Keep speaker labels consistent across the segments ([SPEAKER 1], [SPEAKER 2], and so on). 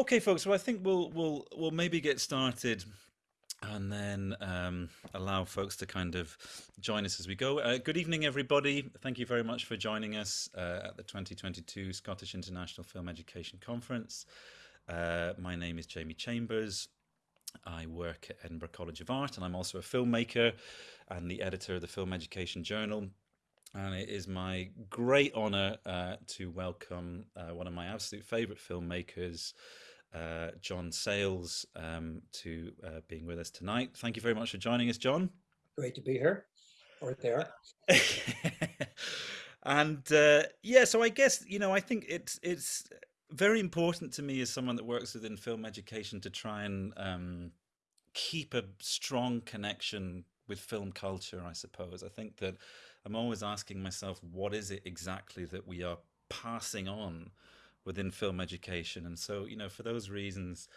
[SPEAKER 1] Okay, folks. So I think we'll we'll we'll maybe get started and then um, allow folks to kind of join us as we go. Uh, good evening, everybody. Thank you very much for joining us uh, at the 2022 Scottish International Film Education Conference. Uh, my name is Jamie Chambers. I work at Edinburgh College of Art and I'm also a filmmaker and the editor of the Film Education Journal. And it is my great honour uh, to welcome uh, one of my absolute favourite filmmakers, uh, John Sayles um, to uh, being with us tonight. Thank you very much for joining us, John.
[SPEAKER 2] Great to be here or there.
[SPEAKER 1] and uh, yeah, so I guess you know I think it's it's very important to me as someone that works within film education to try and um, keep a strong connection with film culture. I suppose I think that I'm always asking myself, what is it exactly that we are passing on within film education. And so, you know, for those reasons,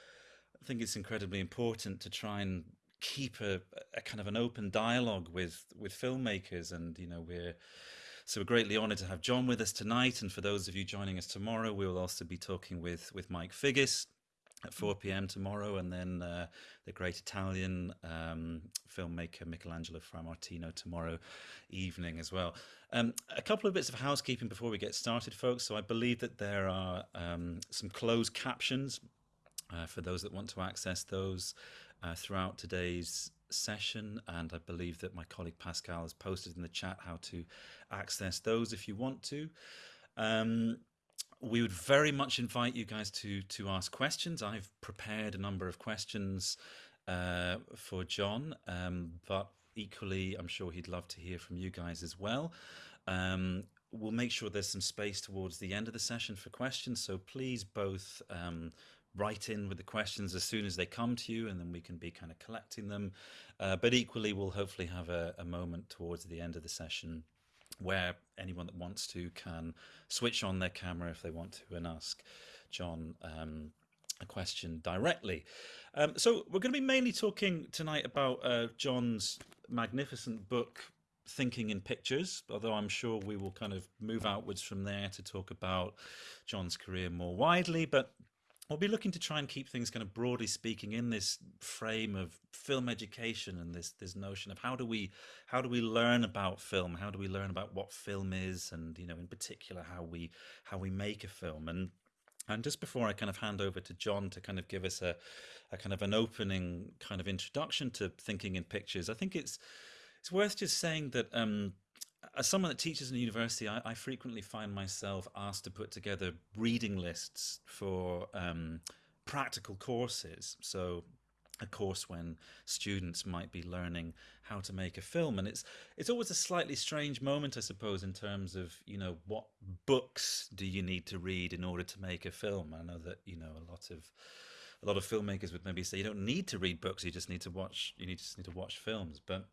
[SPEAKER 1] I think it's incredibly important to try and keep a, a kind of an open dialogue with with filmmakers. And you know, we're so we're greatly honoured to have John with us tonight. And for those of you joining us tomorrow, we will also be talking with with Mike Figgis, at 4 p.m. tomorrow, and then uh, the great Italian um, filmmaker Michelangelo Frammartino tomorrow evening as well. Um, a couple of bits of housekeeping before we get started, folks. So I believe that there are um, some closed captions uh, for those that want to access those uh, throughout today's session and I believe that my colleague Pascal has posted in the chat how to access those if you want to. Um, we would very much invite you guys to to ask questions. I've prepared a number of questions uh, for John, um, but equally, I'm sure he'd love to hear from you guys as well. Um, we'll make sure there's some space towards the end of the session for questions, so please both um, write in with the questions as soon as they come to you, and then we can be kind of collecting them. Uh, but equally, we'll hopefully have a, a moment towards the end of the session where anyone that wants to can switch on their camera if they want to and ask John um, a question directly. Um, so we're going to be mainly talking tonight about uh, John's magnificent book, Thinking in Pictures, although I'm sure we will kind of move outwards from there to talk about John's career more widely. But we'll be looking to try and keep things kind of broadly speaking in this frame of film education and this this notion of how do we how do we learn about film? How do we learn about what film is and you know in particular how we how we make a film? And and just before I kind of hand over to John to kind of give us a, a kind of an opening kind of introduction to thinking in pictures, I think it's it's worth just saying that um, as someone that teaches in university, I, I, frequently find myself asked to put together reading lists for um, practical courses. So a course when students might be learning how to make a film. And it's it's always a slightly strange moment i suppose in terms of you know what books do you need to read in order to make a film? I know that you know a lot of a lot of filmmakers would maybe say you don't need to read books you just need to watch you need just need to watch films. But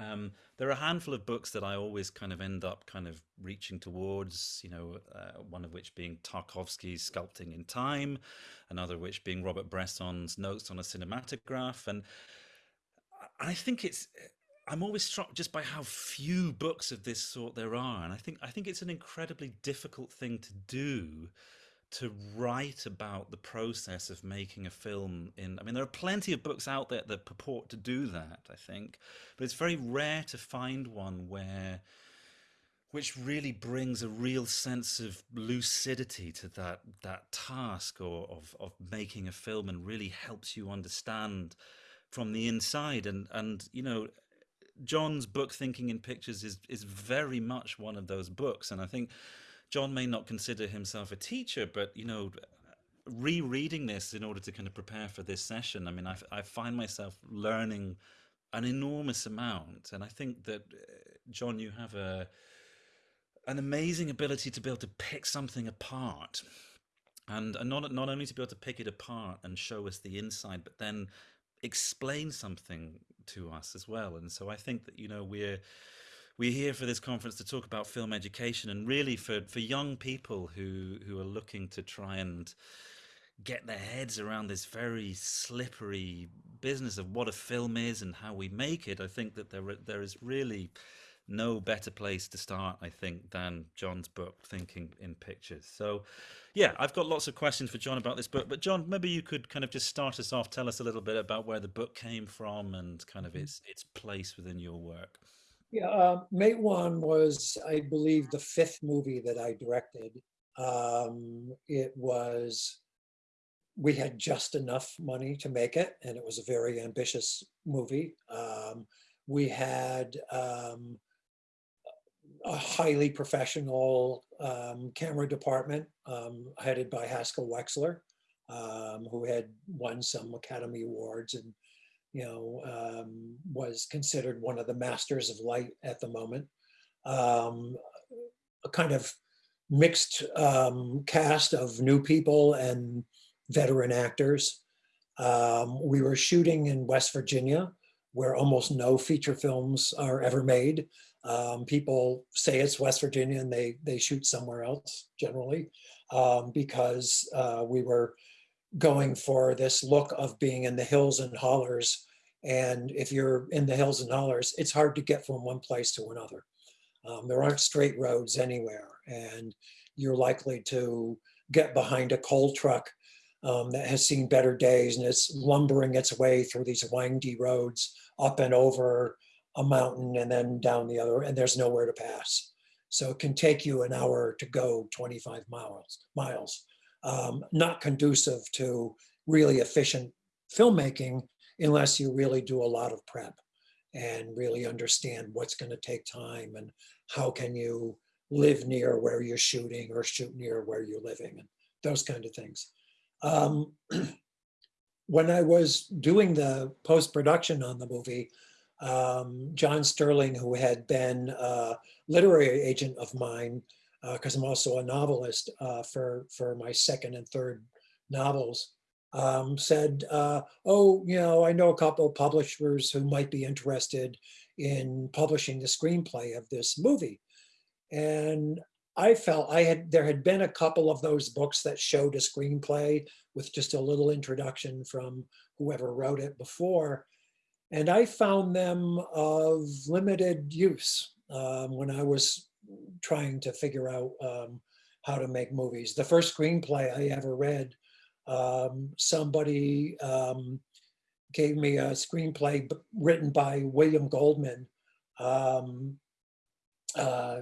[SPEAKER 1] um, there are a handful of books that I always kind of end up kind of reaching towards, you know, uh, one of which being Tarkovsky's Sculpting in Time, another which being Robert Bresson's Notes on a Cinematograph. And I think it's, I'm always struck just by how few books of this sort there are. And I think, I think it's an incredibly difficult thing to do to write about the process of making a film in i mean there are plenty of books out there that purport to do that i think but it's very rare to find one where which really brings a real sense of lucidity to that that task or of of making a film and really helps you understand from the inside. And and you know John's book Thinking in Pictures is is very much one of those books. And I think John may not consider himself a teacher, but you know, rereading this in order to kind of prepare for this session, I mean, I, I find myself learning an enormous amount, and I think that uh, John, you have a an amazing ability to be able to pick something apart, and, and not not only to be able to pick it apart and show us the inside, but then explain something to us as well. And so I think that you know we're we're here for this conference to talk about film education and really for, for young people who, who are looking to try and get their heads around this very slippery business of what a film is and how we make it. I think that there there is really no better place to start, I think, than John's book, Thinking in Pictures. So, yeah, I've got lots of questions for John about this book. But John, maybe you could kind of just start us off, tell us a little bit about where the book came from and kind of mm-hmm. its its place within your work.
[SPEAKER 2] Yeah, uh, Matewan was, I believe, the fifth movie that I directed. Um, it was we had just enough money to make it, and it was a very ambitious movie. Um, we had um, a highly professional um, camera department um, headed by Haskell Wexler, um, who had won some Academy Awards and you know um, was considered one of the masters of light at the moment. a kind of mixed cast of new people and veteran actors. Um, we were shooting in West Virginia, where almost no feature films are ever made. Um, people say it's West Virginia and they, they shoot somewhere else generally um, because uh, we were going for this look of being in the hills and hollers. And if you're in the hills and hollers, it's hard to get from one place to another. Um, there aren't straight roads anywhere and you're likely to get behind a coal truck um, that has seen better days and it's lumbering its way through these windy roads up and over a mountain and then down the other, and there's nowhere to pass. So it can take you an hour to go 25 miles, miles. Um, not conducive to really efficient filmmaking unless you really do a lot of prep and really understand what's going to take time and how can you live near where you're shooting or shoot near where you're living and those kind of things. Um, when I was doing the post-production on the movie, um, John Sterling, who had been a literary agent of mine, because uh, I'm also a novelist uh, for, for my second and third novels, um, said, uh, oh, you know, I know a couple of publishers who might be interested in publishing the screenplay of this movie. And I felt I had there had been a couple of those books that showed a screenplay with just a little introduction from whoever wrote it before. And I found them of limited use um, when I was trying to figure out um, how to make movies. The first screenplay I ever read, um, somebody um, gave me a screenplay written by William Goldman. Um, uh,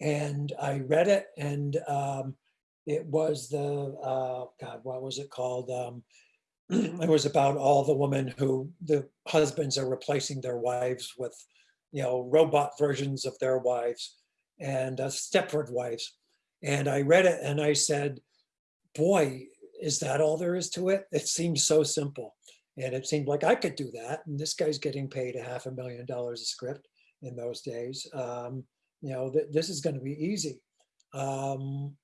[SPEAKER 2] and I read it and um, it was the, uh, God, what was it called? Um, it was about all the women who the husbands are replacing their wives with, you know, robot versions of their wives and uh, Stepford wives. And I read it and I said, boy, is that all there is to it? It seems so simple. And it seemed like I could do that. And this guy's getting paid a half a million dollars a script in those days. Um, you know, th this is going to be easy. Um,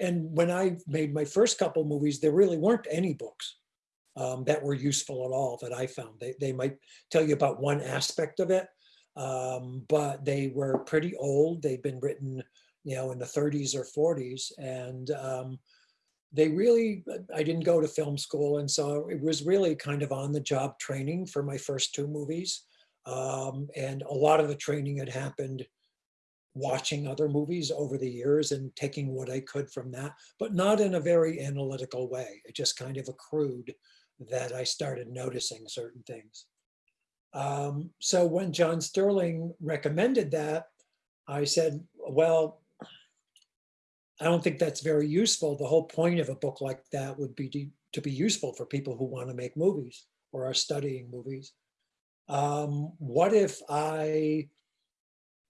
[SPEAKER 2] and when I made my first couple movies, there really weren't any books um, that were useful at all that I found. They, they might tell you about one aspect of it, um, but they were pretty old. They'd been written, you know, in the 30s or 40s. And um, they really, I didn't go to film school. And so it was really kind of on the job training for my first two movies. Um, and a lot of the training had happened watching other movies over the years and taking what I could from that, but not in a very analytical way. It just kind of accrued that I started noticing certain things. Um, so when John Sterling recommended that, I said, well, I don't think that's very useful. The whole point of a book like that would be to, to be useful for people who want to make movies or are studying movies um, what if I,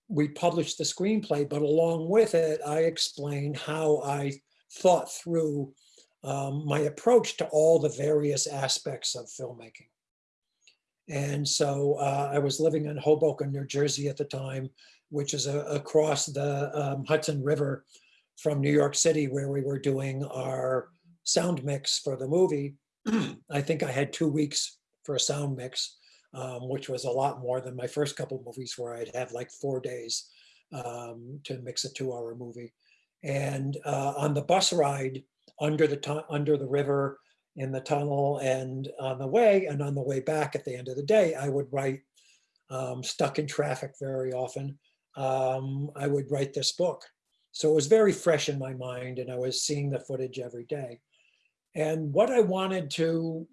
[SPEAKER 2] we published the screenplay, but along with it, I explain how I thought through um, my approach to all the various aspects of filmmaking. And so uh, I was living in Hoboken, New Jersey at the time, which is a, across the um, Hudson River from New York City, where we were doing our sound mix for the movie. I think I had two weeks for a sound mix um, which was a lot more than my first couple movies where I'd have like four days um, to mix a two hour movie. And uh, on the bus ride under the, under the river in the tunnel and on the way and on the way back at the end of the day, I would write um, stuck in traffic very often, um, I would write this book. So it was very fresh in my mind and I was seeing the footage every day. And what I wanted to,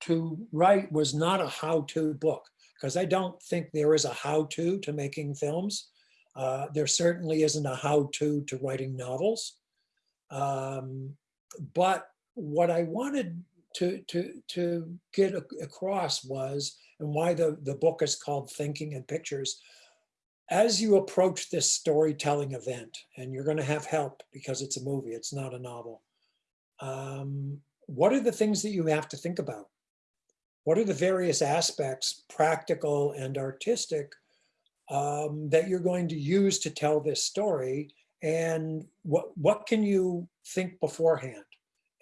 [SPEAKER 2] to write was not a how-to book because I don't think there is a how-to to making films. Uh, there certainly isn't a how-to to writing novels. Um, but what I wanted to, to, to get across was, and why the, the book is called Thinking in Pictures, as you approach this storytelling event, and you're going to have help because it's a movie, it's not a novel, um, what are the things that you have to think about? What are the various aspects, practical and artistic, um, that you're going to use to tell this story? And what, what can you think beforehand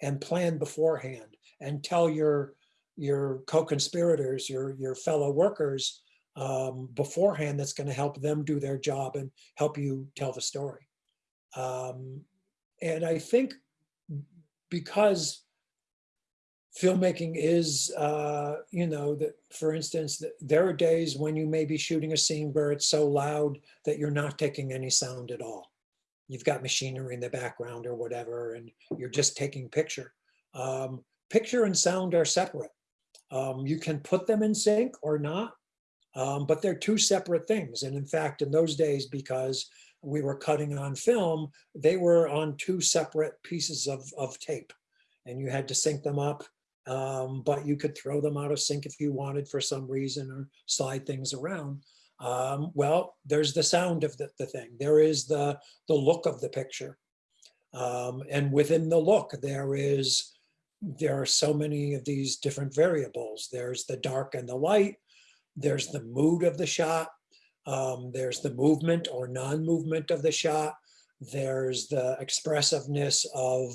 [SPEAKER 2] and plan beforehand and tell your, your co-conspirators, your, your fellow workers, um, beforehand that's going to help them do their job and help you tell the story. Um, and I think because filmmaking is, uh, you know, that for instance, there are days when you may be shooting a scene where it's so loud that you're not taking any sound at all. You've got machinery in the background or whatever, and you're just taking picture. Um, picture and sound are separate. Um, you can put them in sync or not, um, but they're two separate things. And in fact, in those days, because we were cutting on film, they were on two separate pieces of, of tape and you had to sync them up. Um, but you could throw them out of sync if you wanted for some reason or slide things around. Um, well, there's the sound of the, the, thing. There is the, the look of the picture. Um, and within the look, there is, there are so many of these different variables. There's the dark and the light. There's the mood of the shot. Um, there's the movement or non-movement of the shot. There's the expressiveness of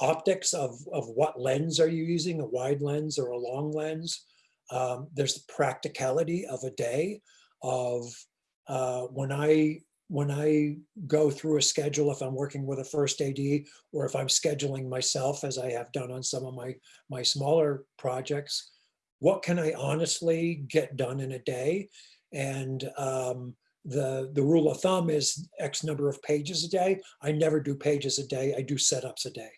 [SPEAKER 2] optics of, of what lens are you using, a wide lens or a long lens. Um, there's the practicality of a day of uh, when I when I go through a schedule, if I'm working with a first AD or if I'm scheduling myself as I have done on some of my, my smaller projects, what can I honestly get done in a day? And um, the, the rule of thumb is X number of pages a day. I never do pages a day, I do setups a day.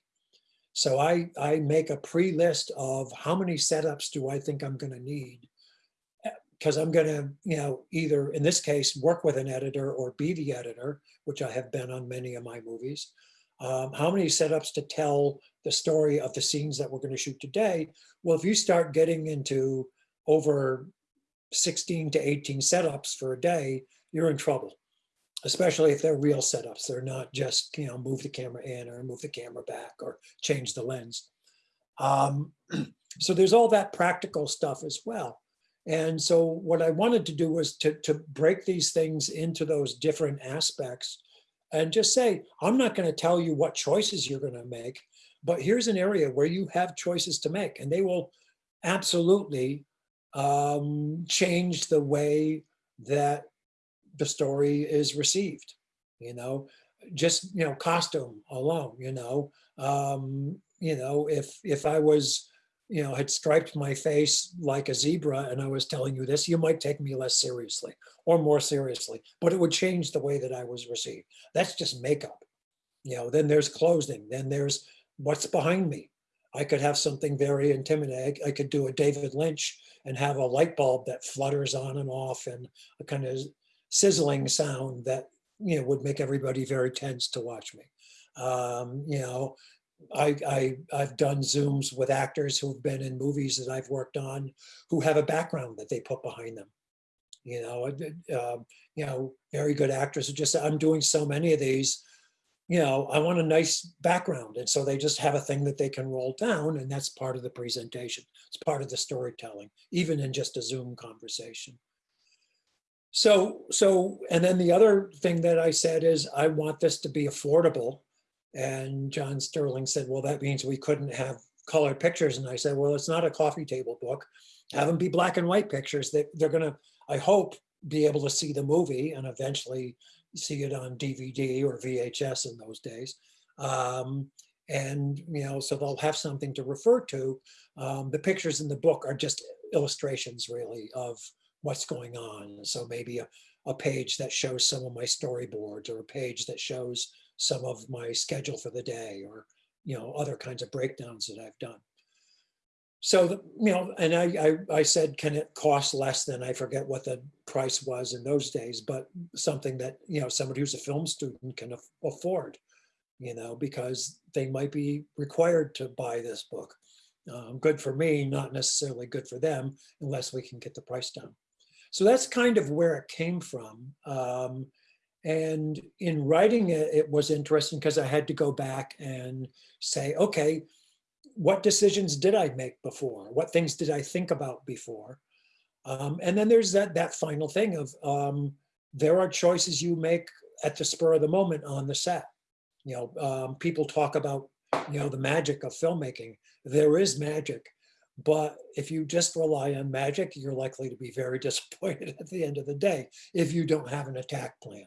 [SPEAKER 2] So I, I make a pre-list of how many setups do I think I'm gonna need because I'm gonna, you know, either in this case, work with an editor or be the editor, which I have been on many of my movies. Um, how many setups to tell the story of the scenes that we're going to shoot today. Well, if you start getting into over 16 to 18 setups for a day, you're in trouble, especially if they're real setups. They're not just, you know, move the camera in or move the camera back or change the lens. Um, so there's all that practical stuff as well. And so what I wanted to do was to, to break these things into those different aspects and just say, I'm not going to tell you what choices you're going to make, but here's an area where you have choices to make and they will absolutely um, change the way that the story is received. You know, just, you know, costume alone, you know, um, you know, if, if I was, you know, had striped my face like a zebra and I was telling you this, you might take me less seriously or more seriously, but it would change the way that I was received. That's just makeup. You know, then there's clothing, then there's what's behind me. I could have something very intimidating. I could do a David Lynch and have a light bulb that flutters on and off and a kind of sizzling sound that, you know, would make everybody very tense to watch me. Um, you know, I, I, I've done Zooms with actors who've been in movies that I've worked on who have a background that they put behind them. You know, uh, you know, very good actors who just, I'm doing so many of these, you know, I want a nice background. And so they just have a thing that they can roll down and that's part of the presentation. It's part of the storytelling, even in just a Zoom conversation. So, so, and then the other thing that I said is I want this to be affordable. And John Sterling said, well, that means we couldn't have colored pictures. And I said, well, it's not a coffee table book. Have them be black and white pictures that they're gonna, I hope, be able to see the movie and eventually see it on DVD or VHS in those days. Um, and, you know, so they'll have something to refer to. Um, the pictures in the book are just illustrations really of what's going on. So maybe a, a page that shows some of my storyboards or a page that shows some of my schedule for the day or, you know, other kinds of breakdowns that I've done. So, you know, and I, I, I said, can it cost less than, I forget what the price was in those days, but something that, you know, somebody who's a film student can aff- afford, you know, because they might be required to buy this book. Um, good for me, not necessarily good for them, unless we can get the price down. So that's kind of where it came from. Um, and in writing it, it was interesting because I had to go back and say, okay, what decisions did I make before? What things did I think about before? Um, and then there's that that final thing of um, there are choices you make at the spur of the moment on the set. You know, um, people talk about you know the magic of filmmaking. There is magic, but if you just rely on magic, you're likely to be very disappointed at the end of the day if you don't have an attack plan.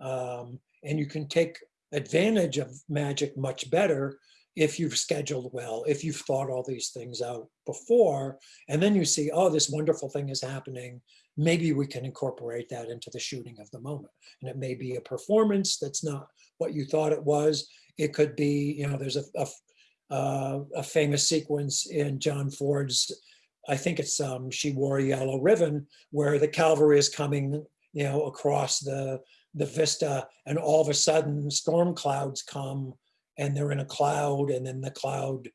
[SPEAKER 2] Um, and you can take advantage of magic much better if you've scheduled well, if you've thought all these things out before, and then you see, oh, this wonderful thing is happening. Maybe we can incorporate that into the shooting of the moment. And it may be a performance that's not what you thought it was. It could be, you know, there's a, a, uh, a famous sequence in John Ford's, I think it's um, She Wore a Yellow Ribbon, where the cavalry is coming, you know, across the, the vista, and all of a sudden storm clouds come and they're in a cloud and then the cloud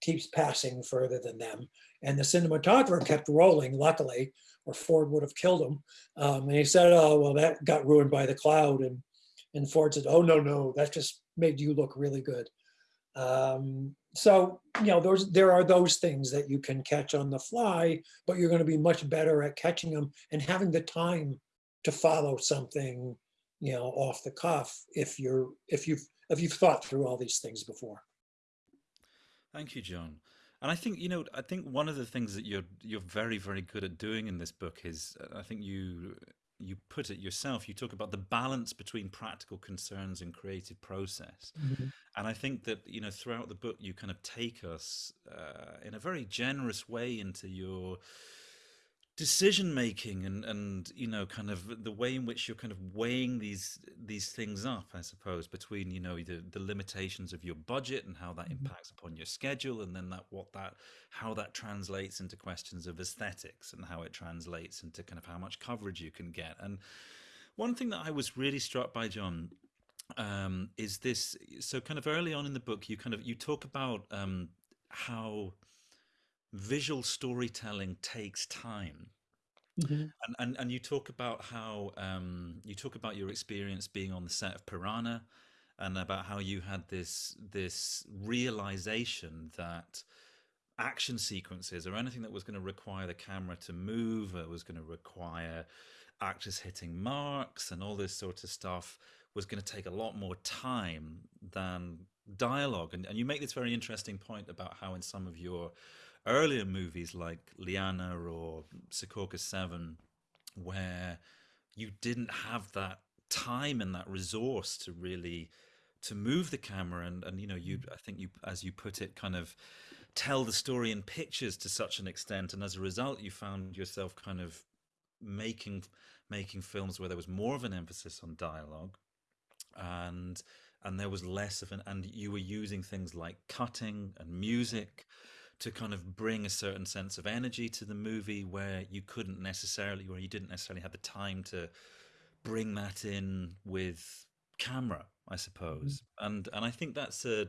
[SPEAKER 2] keeps passing further than them. And the cinematographer kept rolling, luckily, or Ford would have killed him. Um, and he said, oh, well, that got ruined by the cloud. And, and Ford said, oh, no, no, that just made you look really good. Um, so, you know, those there are those things that you can catch on the fly, but you're going to be much better at catching them and having the time to follow something, you know, off the cuff if you're if you've if you've thought through all these things before.
[SPEAKER 1] Thank you, John. And I think you know, I think one of the things that you're you're very very good at doing in this book is, uh, I think you you put it yourself. You talk about the balance between practical concerns and creative process.
[SPEAKER 2] Mhm.
[SPEAKER 1] And I think that you know, throughout the book, you kind of take us uh, in a very generous way into your decision making and and you know kind of the way in which you're kind of weighing these these things up i suppose between you know the the limitations of your budget and how that
[SPEAKER 2] Mhm.
[SPEAKER 1] impacts upon your schedule and then that what that how that translates into questions of aesthetics and how it translates into kind of how much coverage you can get and one thing that i was really struck by john um is this so kind of early on in the book you kind of you talk about um how visual storytelling takes time
[SPEAKER 2] Mhm.
[SPEAKER 1] and, and and you talk about how um, you talk about your experience being on the set of Piranha, and about how you had this this realization that action sequences or anything that was going to require the camera to move, or was going to require actors hitting marks and all this sort of stuff was going to take a lot more time than dialogue. And, and you make this very interesting point about how in some of your earlier movies like Lianna or Secaucus 7, where you didn't have that time and that resource to really to move the camera and and you know you I think you as you put it kind of tell the story in pictures to such an extent. And as a result you found yourself kind of making making films where there was more of an emphasis on dialogue and and there was less of an and you were using things like cutting and music to kind of bring a certain sense of energy to the movie where you couldn't necessarily or you didn't necessarily have the time to bring that in with camera i suppose. Mm. And and i think that's a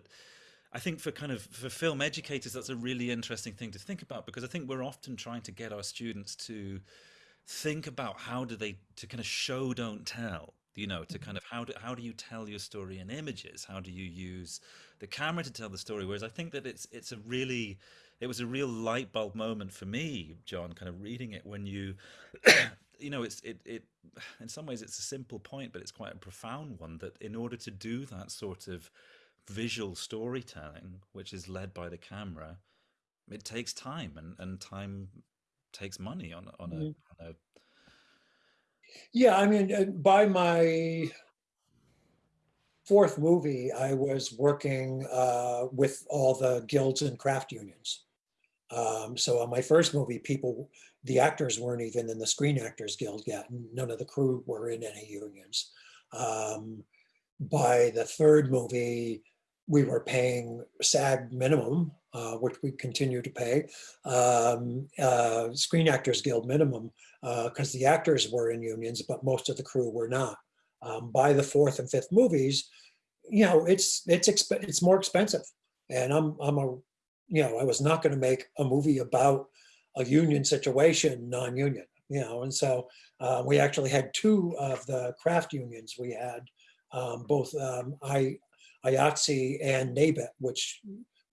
[SPEAKER 1] i think for kind of for film educators that's a really interesting thing to think about because i think we're often trying to get our students to think about how do they to kind of show don't tell you know to kind of how do how do you tell your story in images? How do you use the camera to tell the story? Whereas i think that it's it's a really it was a real light bulb moment for me john kind of reading it when you you know it's it it in some ways it's a simple point but it's quite a profound one that in order to do that sort of visual storytelling which is led by the camera it takes time and and time takes money on on a,
[SPEAKER 2] Mhm.
[SPEAKER 1] on a
[SPEAKER 2] Yeah, I mean, uh, by my fourth movie, I was working uh, with all the guilds and craft unions. Um, so on my first movie, people, the actors weren't even in the Screen Actors Guild yet. None of the crew were in any unions. Um, by the third movie, we were paying SAG minimum, uh, which we continue to pay, um, uh, Screen Actors Guild minimum, because uh, the actors were in unions, but most of the crew were not. Um, by the fourth and fifth movies, you know, it's it's it's more expensive, and I'm I'm a, you know, I was not going to make a movie about a union situation, non-union, you know, and so uh, we actually had two of the craft unions. We had um, both um, I IATSE and NABET, which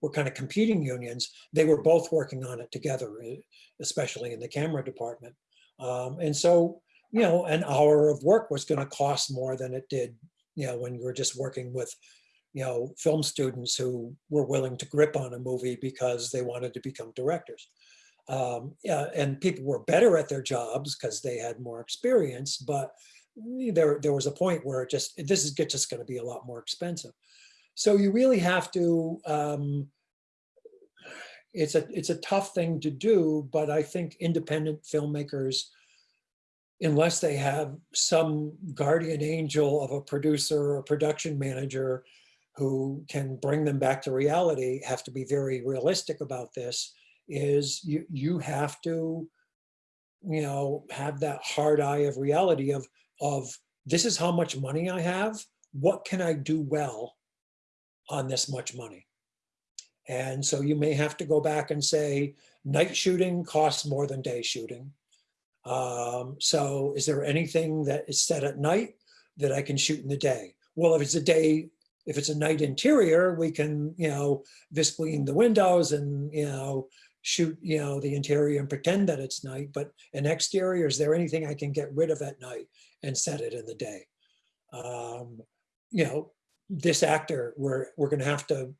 [SPEAKER 2] were kind of competing unions, they were both working on it together, especially in the camera department. Um, and so, you know, an hour of work was going to cost more than it did, you know, when you were just working with, you know, film students who were willing to grip on a movie because they wanted to become directors. Um, yeah, and people were better at their jobs because they had more experience, but there, there was a point where it just, this is just going to be a lot more expensive. So you really have to, um, it's a, it's a tough thing to do, but I think independent filmmakers, unless they have some guardian angel of a producer or production manager who can bring them back to reality, have to be very realistic about this, is you, you have to, you know, have that hard eye of reality of, of this is how much money I have, what can I do well on this much money. And so you may have to go back and say, night shooting costs more than day shooting. Um, so is there anything that is set at night that I can shoot in the day? Well, if it's a day, if it's a night interior, we can, you know, Visqueen the windows and, you know, shoot, you know, the interior and pretend that it's night, but an exterior, is there anything I can get rid of at night and set it in the day? Um, you know, this actor, we're, we're going to have to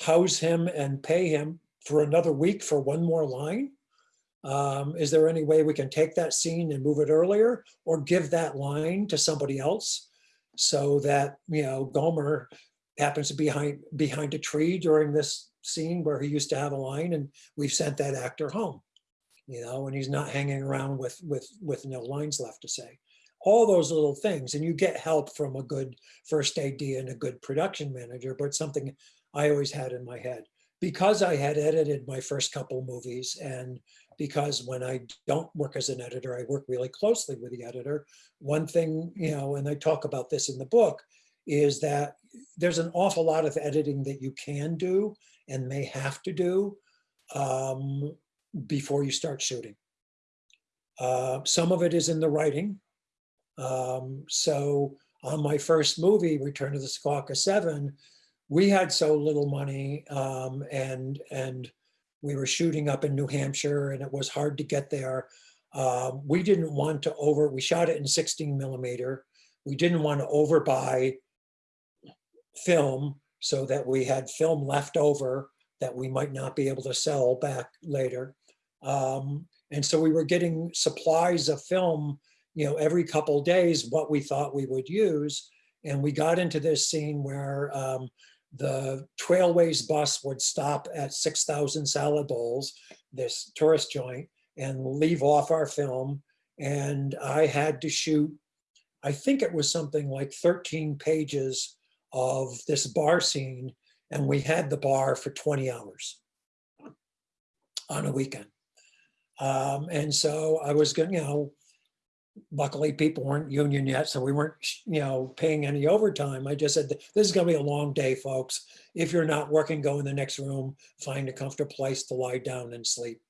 [SPEAKER 2] house him and pay him for another week for one more line? Um, is there any way we can take that scene and move it earlier or give that line to somebody else so that, you know, Gomer happens to be behind, behind a tree during this scene where he used to have a line and we've sent that actor home, you know, and he's not hanging around with, with, with no lines left to say all those little things. And you get help from a good first AD and a good production manager, but something I always had in my head. Because I had edited my first couple movies and because when I don't work as an editor, I work really closely with the editor. One thing, you know, and I talk about this in the book, is that there's an awful lot of editing that you can do and may have to do um, before you start shooting. Uh, some of it is in the writing, um, so on my first movie, Return of the Secaucus Seven, we had so little money um, and and we were shooting up in New Hampshire and it was hard to get there. Um, we didn't want to over, we shot it in 16 millimeter. We didn't want to overbuy film so that we had film left over that we might not be able to sell back later. Um, and so we were getting supplies of film you know, every couple days what we thought we would use. And we got into this scene where um, the Trailways bus would stop at 6,000 salad bowls, this tourist joint, and leave off our film. And I had to shoot, I think it was something like 13 pages of this bar scene. And we had the bar for 20 hours on a weekend. Um, and so I was going, you know, luckily people weren't union yet, so we weren't, you know, paying any overtime. I just said, this is gonna be a long day, folks. If you're not working, go in the next room, find a comfortable place to lie down and sleep.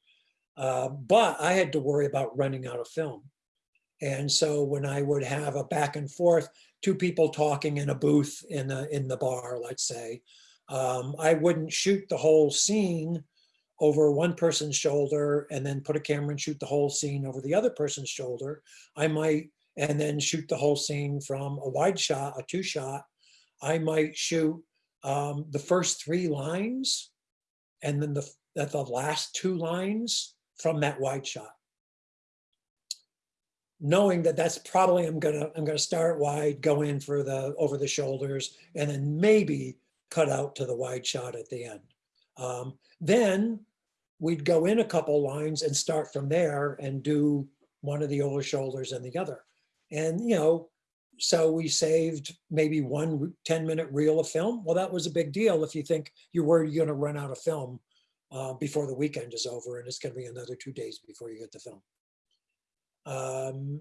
[SPEAKER 2] Uh, but I had to worry about running out of film. And so when I would have a back and forth, two people talking in a booth in, a, in the bar, let's say, um, I wouldn't shoot the whole scene over one person's shoulder and then put a camera and shoot the whole scene over the other person's shoulder. I might, and then shoot the whole scene from a wide shot, a two shot. I might shoot um, the first three lines and then the, that the last two lines from that wide shot. Knowing that that's probably, I'm gonna, I'm gonna start wide, go in for the, over the shoulders, and then maybe cut out to the wide shot at the end. Um, then we'd go in a couple lines and start from there and do one of the over shoulders and the other. And, you know, so we saved maybe one 10 minute reel of film. Well, that was a big deal if you think worried you're going to run out of film uh, before the weekend is over and it's going to be another two days before you get the film. Um,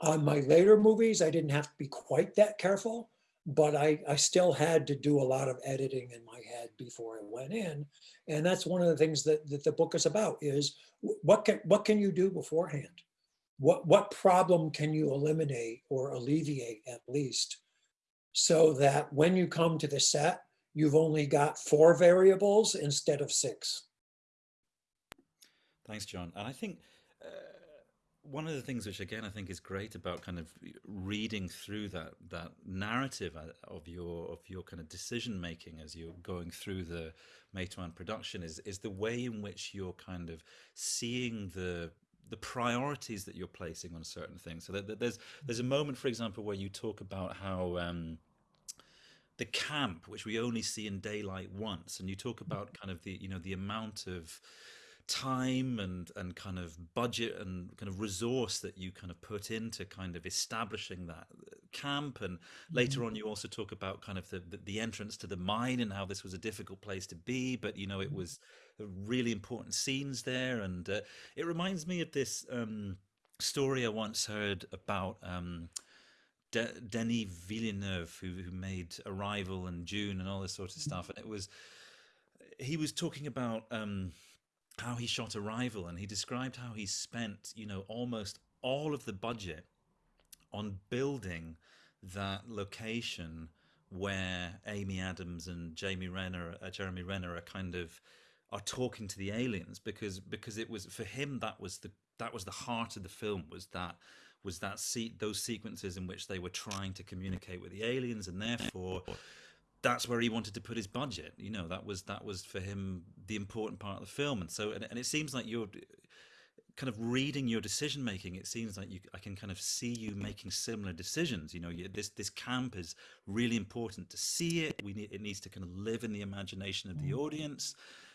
[SPEAKER 2] on my later movies, I didn't have to be quite that careful, but I, I still had to do a lot of editing in my head before I went in. And that's one of the things that, that the book is about is what can, what can you do beforehand? What, what problem can you eliminate or alleviate at least so that when you come to the set, you've only got four variables instead of six.
[SPEAKER 1] Thanks, John. And I think uh, one of the things which again I think is great about kind of reading through that that narrative uh, of your of your kind of decision making as you're going through the Matewan production is is the way in which you're kind of seeing the the priorities that you're placing on certain things. So that, there's there's a moment, for example, where you talk about how um, the camp, which we only see in daylight once, and you talk about kind of the you know the amount of time and and kind of budget and kind of resource that you kind of put into kind of establishing that camp and later mm-hmm. on you also talk about kind of the, the, the entrance to the mine and how this was a difficult place to be but you know it mm-hmm. was really important scenes there and uh, it reminds me of this um, story I once heard about um, De- Denis Villeneuve who, who made Arrival and Dune and all this sort of mm-hmm. stuff and it was he was talking about um, how he shot Arrival, and he described how he spent, you know, almost all of the budget on building that location where Amy Adams and Jamie Renner, uh, Jeremy Renner, are kind of are talking to the aliens because because it was for him that was the that was the heart of the film was that was that see those sequences in which they were trying to communicate with the aliens and therefore that's where he wanted to put his budget. You know, that was that was for him the important part of the film. And so, and, and it seems like you're kind of reading your decision making. It seems like you, I can kind of see you making similar decisions. You know, you, this this camp is really important to see it. We need it needs to kind of live in the imagination of the mm. audience,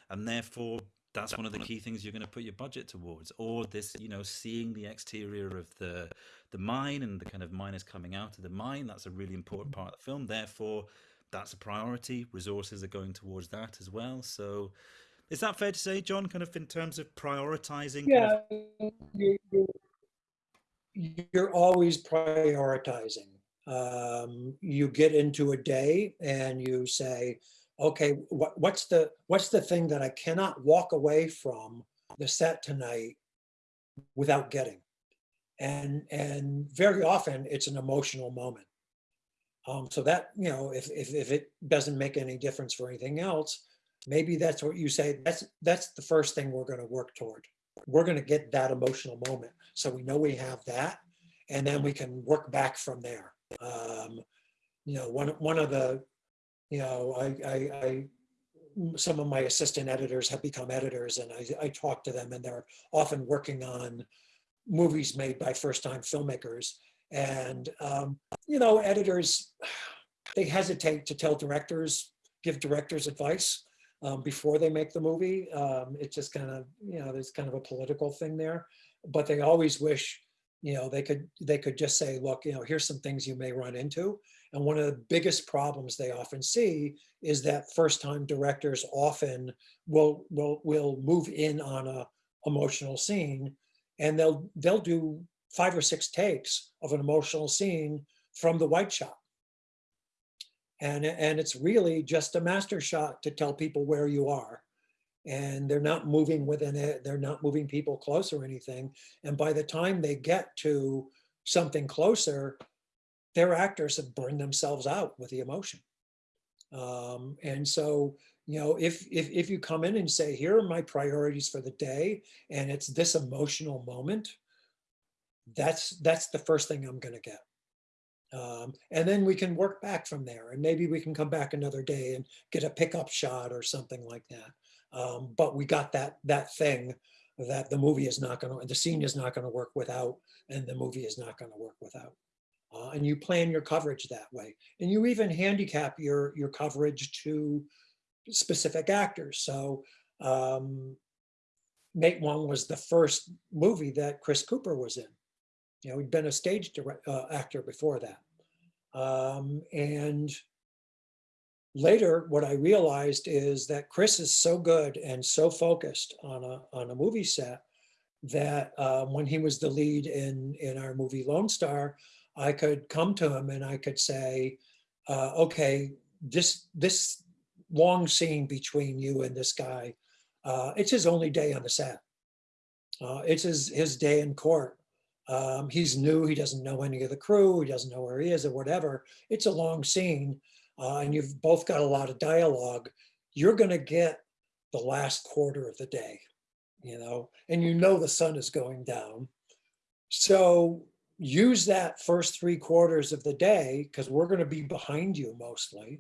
[SPEAKER 1] and therefore. That's one of the key things you're going to put your budget towards, or this, you know, seeing the exterior of the the mine and the kind of miners coming out of the mine. That's a really important part of the film. Therefore, that's a priority. Resources are going towards that as well. So, is that fair to say, John? Kind of in terms of prioritizing?
[SPEAKER 2] Yeah, of... you're, you're, always prioritizing. Um, you get into a day and you say, "Okay, what, what's the what's the thing that I cannot walk away from the set tonight without getting?" And and very often it's an emotional moment um, so that, you know, if, if, if it doesn't make any difference for anything else, maybe that's what you say, that's, that's the first thing we're gonna work toward. We're gonna get that emotional moment. So we know we have that, and then we can work back from there. Um, you know, one, one of the, you know, I, I, I some of my assistant editors have become editors and I, I talk to them and they're often working on movies made by first time filmmakers. And, um, you know, editors, they hesitate to tell directors, give directors advice um, before they make the movie. Um, it's just kind of, you know, there's kind of a political thing there, but they always wish, you know, they could, they could just say, look, you know, here's some things you may run into. And one of the biggest problems they often see is that first time directors often will, will, will move in on a emotional scene and they'll, they'll do five or six takes of an emotional scene from the white shot. And, and it's really just a master shot to tell people where you are. And they're not moving within it, they're not moving people close or anything. And by the time they get to something closer, their actors have burned themselves out with the emotion. Um, and so, you know, if, if, if you come in and say, here are my priorities for the day, and it's this emotional moment, that's that's the first thing I'm going to get. Um, and then we can work back from there and maybe we can come back another day and get a pickup shot or something like that. Um, but we got that that thing that the movie is not going to, the scene is not to work without, and the movie is not going to work without. Uh, and you plan your coverage that way. And you even handicap your, your coverage to specific actors. So um, Matewan was the first movie that Chris Cooper was in. You know, he'd been a stage uh, actor before that. Um, and later, what I realized is that Chris is so good and so focused on a, on a movie set that um, when he was the lead in, in our movie Lone Star, I could come to him and I could say, uh, okay, this, this long scene between you and this guy, uh, it's his only day on the set. Uh, it's his, his day in court. Um, he's new, he doesn't know any of the crew, he doesn't know where he is or whatever. It's a long scene uh, and you've both got a lot of dialogue. You're gonna get the last quarter of the day, you know, and you know the sun is going down. So use that first three quarters of the day, because we're gonna be behind you mostly,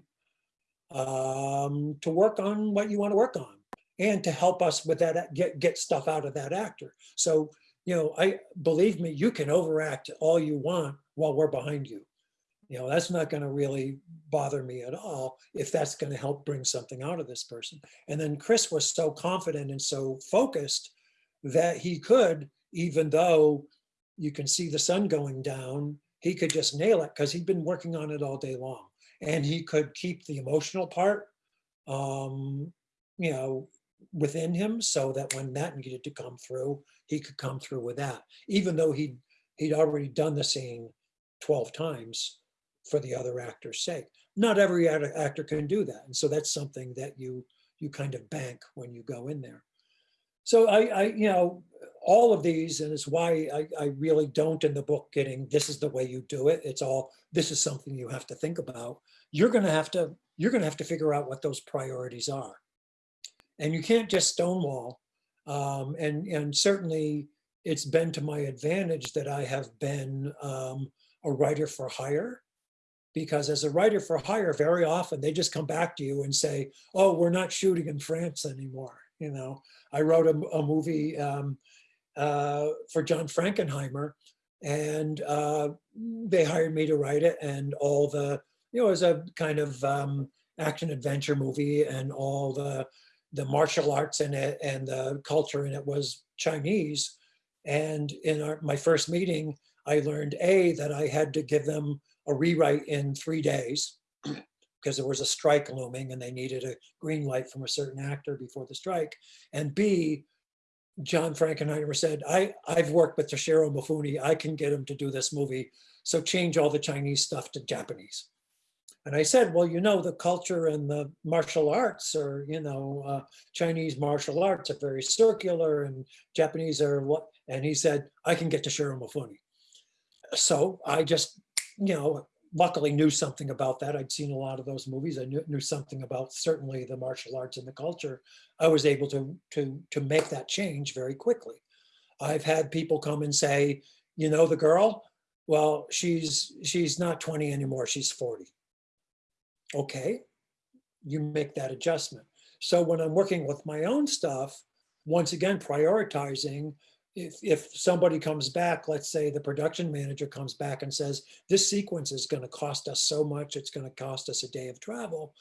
[SPEAKER 2] um, to work on what you wanna work on and to help us with that, get, get stuff out of that actor. So you know, I believe me, you can overact all you want while we're behind you. You know, that's not going to really bother me at all if that's going to help bring something out of this person. And then Chris was so confident and so focused that he could, even though you can see the sun going down, he could just nail it because he'd been working on it all day long. And he could keep the emotional part, um, you know, within him so that when that needed to come through, he could come through with that, even though he'd, he'd already done the scene 12 times for the other actor's sake. Not every actor can do that. And so that's something that you, you kind of bank when you go in there. So I, I you know, all of these, and it's why I, I really don't in the book getting, this is the way you do it. It's all, this is something you have to think about. You're gonna have to, you're gonna have to figure out what those priorities are. And you can't just stonewall. Um, and, and certainly it's been to my advantage that I have been um, a writer for hire because as a writer for hire, very often they just come back to you and say, oh, we're not shooting in France anymore. You know, I wrote a, a movie um, uh, for John Frankenheimer and uh, they hired me to write it and all the, you know, it was a kind of um, action adventure movie and all the the martial arts in it and the culture in it was Chinese. And in our, my first meeting, I learned A, that I had to give them a rewrite in three days because there was a strike looming and they needed a green light from a certain actor before the strike. And B, John Frankenheimer said, I, I've worked with Toshiro Mifune, I can get him to do this movie. So change all the Chinese stuff to Japanese. And I said, well, you know, the culture and the martial arts are, you know, uh, Chinese martial arts are very circular and Japanese are what, and he said, I can get Toshiro Mifune. So I just, you know, luckily knew something about that. I'd seen a lot of those movies. I knew, knew something about certainly the martial arts and the culture. I was able to, to, to make that change very quickly. I've had people come and say, you know, the girl, well, she's, she's not 20 anymore, she's 40 okay, you make that adjustment. So when I'm working with my own stuff, once again, prioritizing, if, if somebody comes back, let's say the production manager comes back and says, this sequence is gonna cost us so much, it's gonna cost us a day of travel,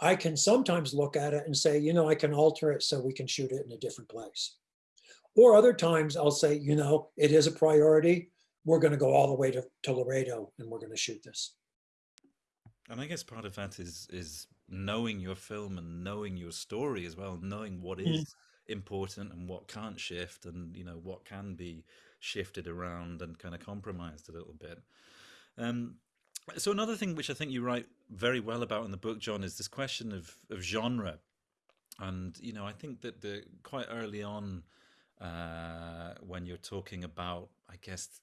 [SPEAKER 2] I can sometimes look at it and say, you know, I can alter it so we can shoot it in a different place. Or other times I'll say, you know, it is a priority. We're going to go all the way to, to Laredo and we're going to shoot this.
[SPEAKER 1] And I guess part of that is is knowing your film and knowing your story as well, knowing what is important and what can't shift, and you know what can be shifted around and kind of compromised a little bit. Um, so another thing which I think you write very well about in the book, John, is this question of of genre, and you know I think that the quite early on uh, when you're talking about, I guess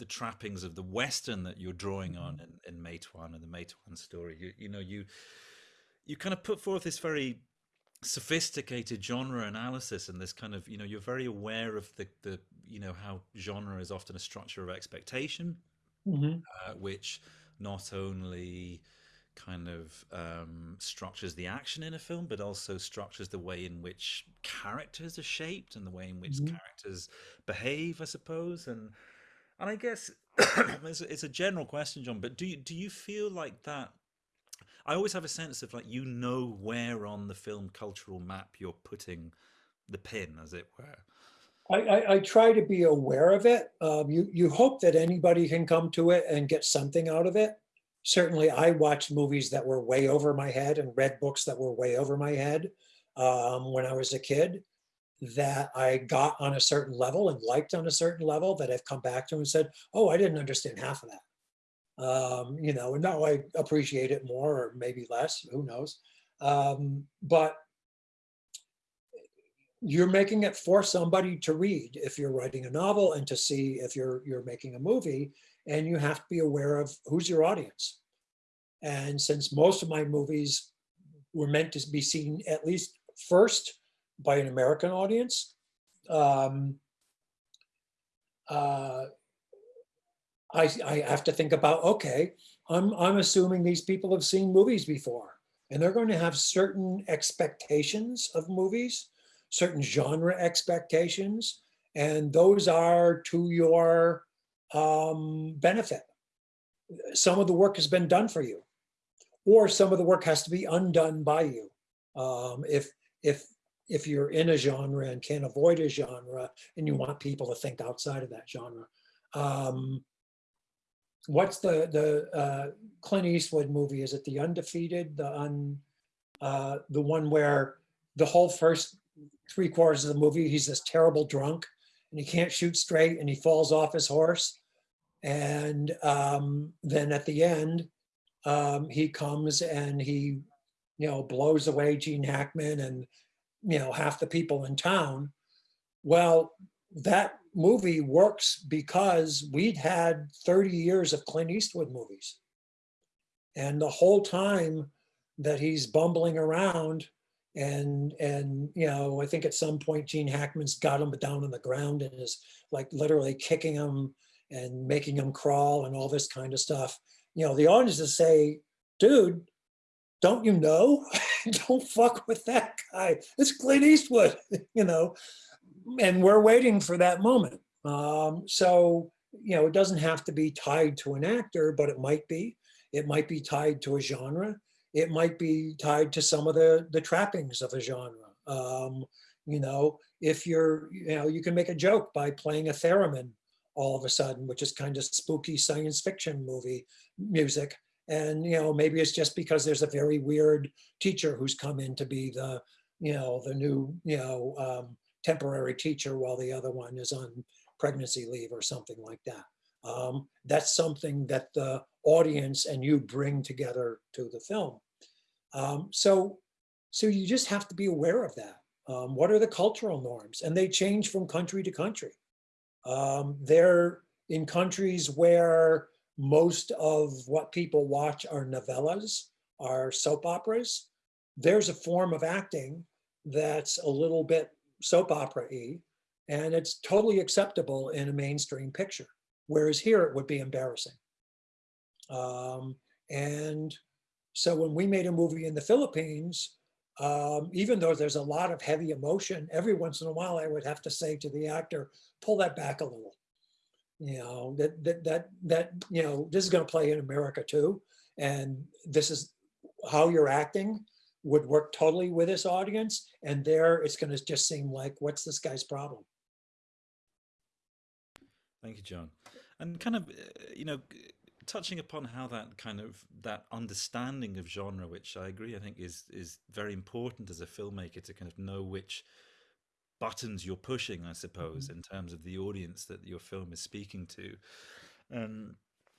[SPEAKER 1] the trappings of the Western that you're drawing on in, in Matewan and the Matewan story. You, you know, you you kind of put forth this very sophisticated genre analysis and this kind of you know you're very aware of the the you know how genre is often a structure of expectation mm-hmm. uh, which not only kind of um, structures the action in a film but also structures the way in which characters are shaped and the way in which mm-hmm. characters behave i suppose and and I guess it's, a, it's a general question, John, but do you, do you feel like that? I always have a sense of like you know where on the film cultural map you're putting the pin, as it were.
[SPEAKER 2] I, I, I try to be aware of it. Um, you you hope that anybody can come to it and get something out of it. Certainly, I watched movies that were way over my head and read books that were way over my head um, when I was a kid. That I got on a certain level and liked on a certain level that I've come back to and said, "Oh, I didn't understand half of that." Um, you know, and now I appreciate it more or maybe less. Who knows? Um, but you're making it for somebody to read if you're writing a novel and to see if you're you're making a movie and you have to be aware of who's your audience and since most of my movies were meant to be seen at least first by an american audience um, uh, I, I have to think about okay I'm, I'm assuming these people have seen movies before and they're going to have certain expectations of movies certain genre expectations, and those are to your um, benefit. Some of the work has been done for you, or some of the work has to be undone by you. Um, if if if you're in a genre and can't avoid a genre, and you want people to think outside of that genre. Um, what's the the uh, Clint Eastwood movie? Is it The Undefeated? The un uh, the one where the whole first three quarters of the movie, he's this terrible drunk and he can't shoot straight and he falls off his horse. And um, then at the end, um, he comes and he, you know, blows away Gene Hackman and, you know, half the people in town. Well, that movie works because we'd had 30 years of Clint Eastwood movies. And the whole time that he's bumbling around, and and you know i think at some point gene hackman's got him down on the ground and is like literally kicking him and making him crawl and all this kind of stuff you know the audiences say dude don't you know? Don't fuck with that guy. It's clint eastwood you know? And we're waiting for that moment. Um, so you know it doesn't have to be tied to an actor but it might be. It might be tied to a genre. It might be tied to some of the the trappings of a genre. Um, you know, if you're, you know, you can make a joke by playing a theremin all of a sudden, which is kind of spooky science fiction movie music. And you know, maybe it's just because there's a very weird teacher who's come in to be the, you know, the new, you know, um, temporary teacher while the other one is on pregnancy leave or something like that. Um, that's something that the audience and you bring together to the film. Um, so, so you just have to be aware of that. Um, what are the cultural norms? And they change from country to country. Um, they're in countries where most of what people watch are novellas, are soap operas. There's a form of acting that's a little bit soap opera-y, and it's totally acceptable in a mainstream picture. Whereas here it would be embarrassing. Um, and so when we made a movie in the Philippines, um, even though there's a lot of heavy emotion, every once in a while I would have to say to the actor, pull that back a little. You know, that, that, that, that you know, this is going to play in America too. And this is how you're acting would work totally with this audience. And there it's going to just seem like, what's this guy's problem?
[SPEAKER 1] Thank you, John. And kind of, uh, you know, touching upon how that kind of that understanding of genre, which I agree, I think is is very important as a filmmaker to kind of know which buttons you're pushing, I suppose, mm-hmm. in terms of the audience that your film is speaking to. Um,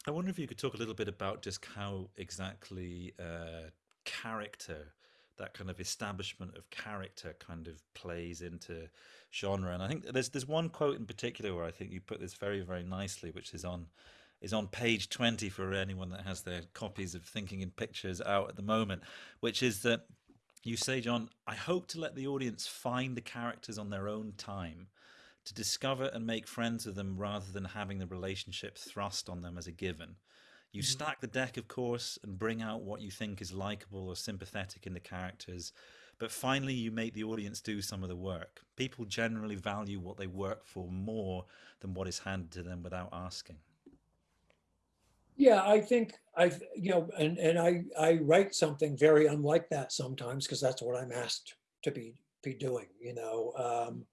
[SPEAKER 1] I wonder if you could talk a little bit about just how exactly uh, character, that kind of establishment of character, kind of plays into genre. And I think there's there's one quote in particular where I think you put this very very nicely, which is on is on page 20 for anyone that has their copies of Thinking in Pictures out at the moment, which is that you say, John, I hope to let the audience find the characters on their own time, to discover and make friends with them rather than having the relationship thrust on them as a given. You mm-hmm. stack the deck, of course, and bring out what you think is likable or sympathetic in the characters, but finally you make the audience do some of the work. People generally value what they work for more than what is handed to them without asking.
[SPEAKER 2] Yeah, I think I, you know, and, and I, I write something very unlike that sometimes because that's what I'm asked to be, be doing, you know. Um,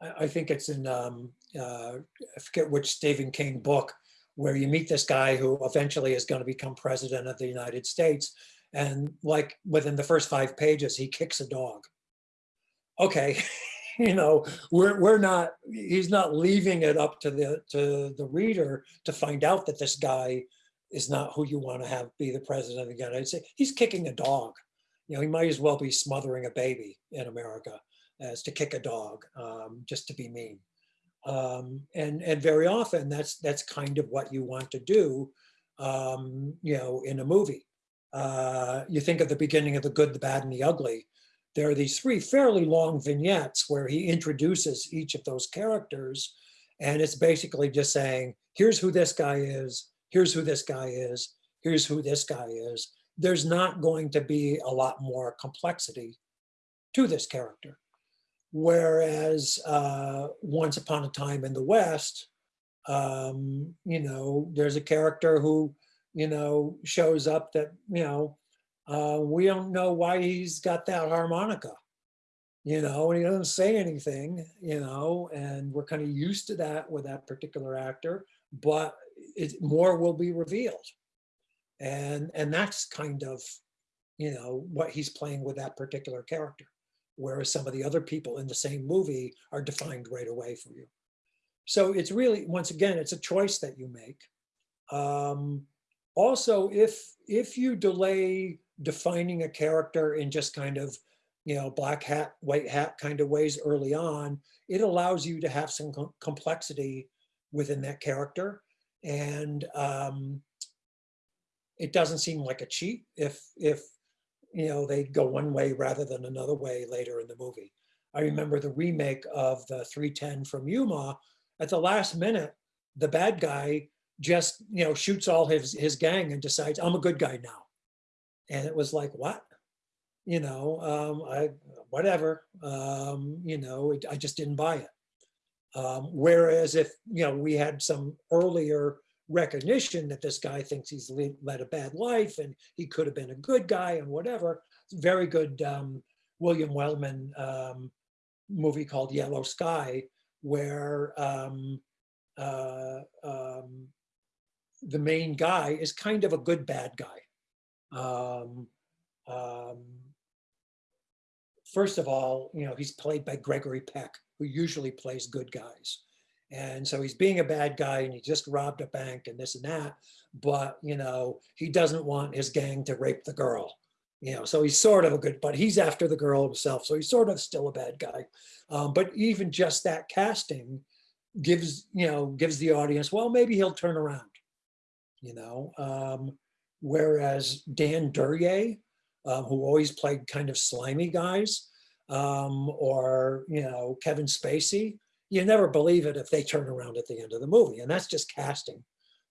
[SPEAKER 2] I, I think it's in, um, uh, I forget which Stephen King book, where you meet this guy who eventually is going to become president of the United States. And like within the first five pages, he kicks a dog. Okay, you know, we're, we're not, he's not leaving it up to the, to the reader to find out that this guy is not who you want to have be the president of the United States. He's kicking a dog. You know, he might as well be smothering a baby in America as to kick a dog, um, just to be mean. Um, and and very often that's that's kind of what you want to do, um, you know, in a movie. Uh, you think of the beginning of the good, the bad, and the ugly. There are these three fairly long vignettes where he introduces each of those characters, and it's basically just saying, "Here's who this guy is here's who this guy is, here's who this guy is, there's not going to be a lot more complexity to this character. Whereas uh, once upon a time in the West, um, you know, there's a character who, you know, shows up that, you know, uh, we don't know why he's got that harmonica, you know, and he doesn't say anything, you know, and we're kind of used to that with that particular actor, but it, more will be revealed. And, and that's kind of, you know, what he's playing with that particular character. Whereas some of the other people in the same movie are defined right away for you. So it's really, once again, it's a choice that you make. Um, also, if, if you delay defining a character in just kind of, you know, black hat, white hat kind of ways early on, it allows you to have some complexity within that character and um, it doesn't seem like a cheat if if you know they go one way rather than another way later in the movie. I remember the remake of the 310 from Yuma. At the last minute, the bad guy just you know shoots all his his gang and decides I'm a good guy now, and it was like what, you know, um, I whatever, um, you know, it, I just didn't buy it. Um, whereas if, you know, we had some earlier recognition that this guy thinks he's led a bad life and he could have been a good guy and whatever, very good um, William Wellman um, movie called Yellow Sky, where um, uh, um, the main guy is kind of a good bad guy. Um, um, first of all, you know, he's played by Gregory Peck, who usually plays good guys. And so he's being a bad guy and he just robbed a bank and this and that. But, you know, he doesn't want his gang to rape the girl. You know, so he's sort of a good, but he's after the girl himself. So he's sort of still a bad guy. Um, but even just that casting gives, you know, gives the audience, well, maybe he'll turn around, you know. Um, whereas Dan Duryea, um, who always played kind of slimy guys, um, or, you know, Kevin Spacey, you never believe it if they turn around at the end of the movie. And that's just casting.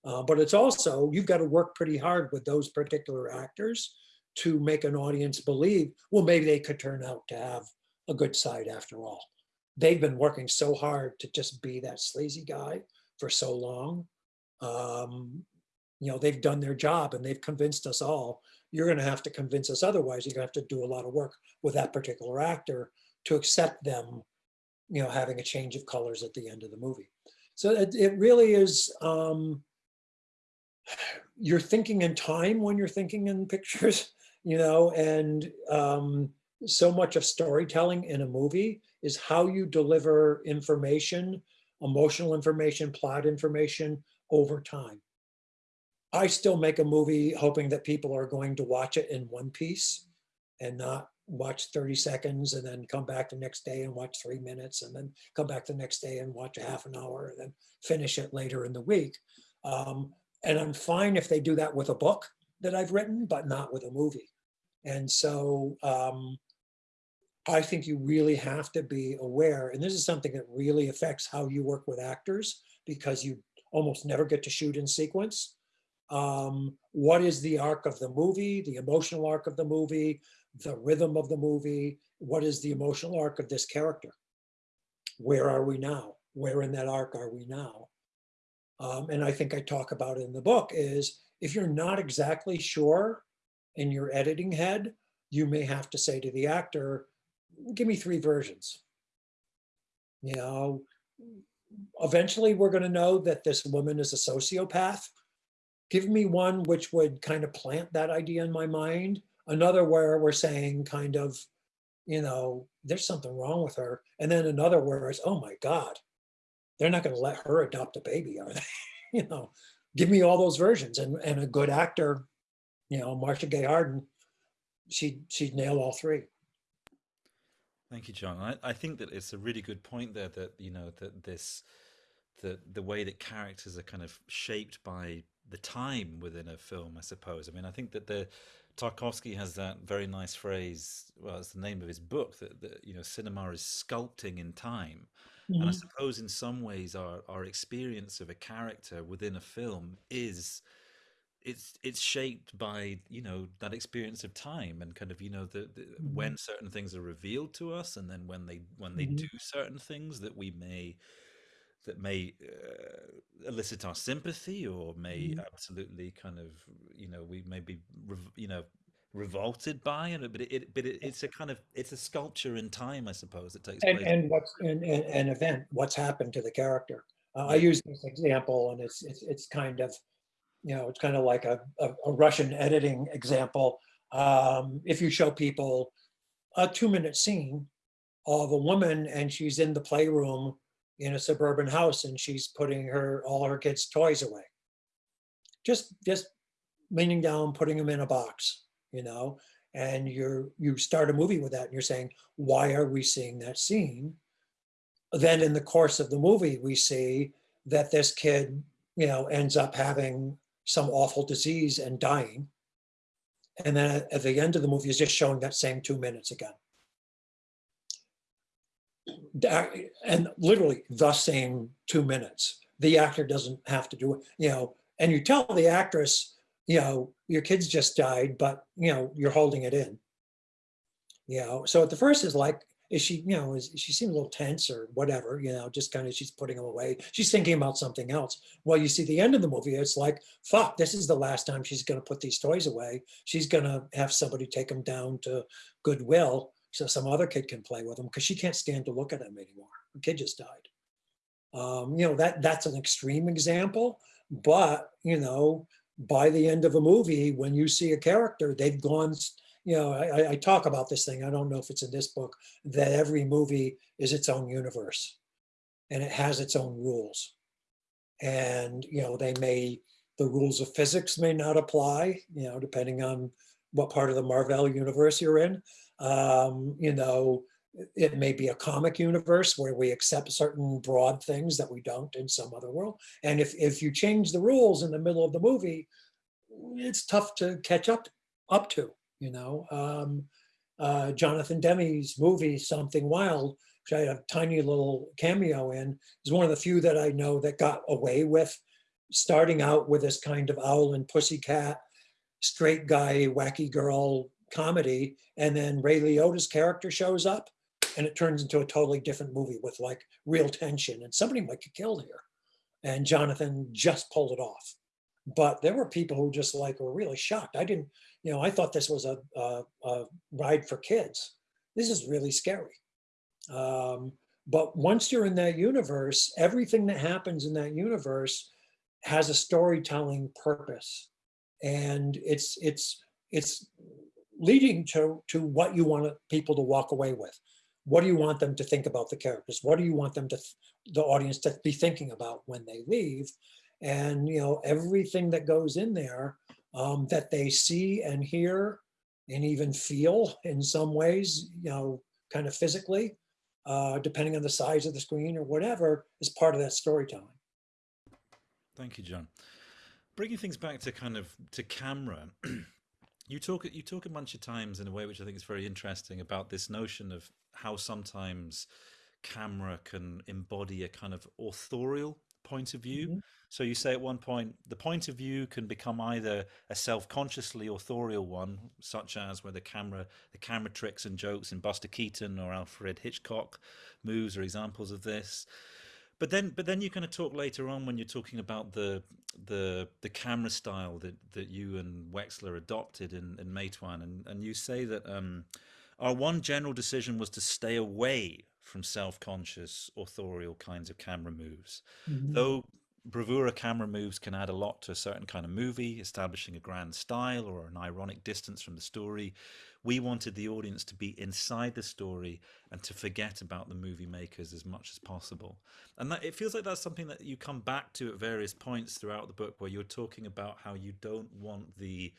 [SPEAKER 2] Uh, but it's also, you've got to work pretty hard with those particular actors to make an audience believe, well, maybe they could turn out to have a good side after all. They've been working so hard to just be that sleazy guy for so long. Um, you know, they've done their job and they've convinced us all you're going to have to convince us otherwise. You're going to have to do a lot of work with that particular actor to accept them, you know, having a change of colors at the end of the movie. So it, it really is, um, you're thinking in time when you're thinking in pictures, you know, and um, so much of storytelling in a movie is how you deliver information, emotional information, plot information over time. I still make a movie hoping that people are going to watch it in one piece and not watch 30 seconds and then come back the next day and watch three minutes and then come back the next day and watch a half an hour and then finish it later in the week. Um, and I'm fine if they do that with a book that I've written, but not with a movie. And so um, I think you really have to be aware, and this is something that really affects how you work with actors because you almost never get to shoot in sequence um, what is the arc of the movie, the emotional arc of the movie, the rhythm of the movie, what is the emotional arc of this character? Where are we now? Where in that arc are we now? Um, and I think I talk about it in the book is if you're not exactly sure in your editing head, you may have to say to the actor, give me three versions. You know, eventually we're going to know that this woman is a sociopath. Give me one which would kind of plant that idea in my mind. Another where we're saying kind of, you know, there's something wrong with her. And then another where it's, oh my God, they're not going to let her adopt a baby, are they? you know, give me all those versions. And, and a good actor, you know, Marcia Gay Harden, she she'd nail all three.
[SPEAKER 1] Thank you, John. I, I think that it's a really good point there that, you know, that this, the, the way that characters are kind of shaped by the time within a film, I suppose. I mean, I think that the Tarkovsky has that very nice phrase. Well, it's the name of his book that, that you know, cinema is sculpting in time. And I mm-hmm. suppose in some ways our, our experience of a character within a film is it's it's shaped by you know that experience of time and kind of you know the, the mm-hmm. when certain things are revealed to us and then when they when they mm-hmm. do certain things that we may that may uh, elicit our sympathy or may mm-hmm. absolutely kind of you know we may be you know revolted by it but it, but it, it's a kind of it's a sculpture in time i suppose that takes
[SPEAKER 2] and,
[SPEAKER 1] place
[SPEAKER 2] and what's an event what's happened to the character uh, i use this example and it's it's, it's kind of you know, it's kind of like a, a, a Russian editing example. Um, if you show people a two minute scene of a woman and she's in the playroom in a suburban house and she's putting her all her kids' toys away. Just just leaning down, putting them in a box, you know, and you're you start a movie with that and you're saying, why are we seeing that scene? Then in the course of the movie, we see that this kid, you know, ends up having some awful disease and dying. And then at the end of the movie is just showing that same two minutes again. And literally the same two minutes. The actor doesn't have to do it, you know, and you tell the actress, you know, your kids just died, but you know, you're holding it in. You know, so at the first is like, is she, you know, is she seems a little tense or whatever, you know, just kind of she's putting them away. She's thinking about something else. Well, you see the end of the movie, it's like, fuck, this is the last time she's going to put these toys away. She's going to have somebody take them down to Goodwill so some other kid can play with them because she can't stand to look at them anymore. The kid just died. Um, you know, that that's an extreme example, but you know, by the end of a movie, when you see a character, they've gone you know, I, I, talk about this thing, I don't know if it's in this book, that every movie is its own universe and it has its own rules. And, you know, they may, the rules of physics may not apply, you know, depending on what part of the Marvel universe you're in. Um, you know, it may be a comic universe where we accept certain broad things that we don't in some other world. And if, if you change the rules in the middle of the movie, it's tough to catch up up to you know. Um, uh, Jonathan Demme's movie, Something Wild, which I had a tiny little cameo in, is one of the few that I know that got away with starting out with this kind of owl and pussycat, straight guy, wacky girl comedy. And then Ray Liotta's character shows up and it turns into a totally different movie with like real tension and somebody might get killed here. And Jonathan just pulled it off. But there were people who just like were really shocked. I didn't, you know, I thought this was a, a, a ride for kids. This is really scary. Um, but once you're in that universe, everything that happens in that universe has a storytelling purpose, and it's it's it's leading to to what you want people to walk away with. What do you want them to think about the characters? What do you want them to the audience to be thinking about when they leave? And you know everything that goes in there um, that they see and hear and even feel in some ways, you know, kind of physically, uh, depending on the size of the screen or whatever, is part of that storytelling.
[SPEAKER 1] Thank you, John. Bringing things back to kind of to camera, you talk you talk a bunch of times in a way which I think is very interesting about this notion of how sometimes camera can embody a kind of authorial point of view. Mm-hmm. So you say at one point, the point of view can become either a self-consciously authorial one, such as where the camera, the camera tricks and jokes in Buster Keaton or Alfred Hitchcock moves are examples of this. But then, but then you're going to talk later on when you're talking about the the the camera style that that you and Wexler adopted in in Matewan, and and you say that um, our one general decision was to stay away from self-conscious authorial kinds of camera moves,
[SPEAKER 2] Mhm.
[SPEAKER 1] though bravura camera moves can add a lot to a certain kind of movie, establishing a grand style or an ironic distance from the story. We wanted the audience to be inside the story and to forget about the movie makers as much as possible. And that it feels like that's something that you come back to at various points throughout the book where you're talking about how you don't want the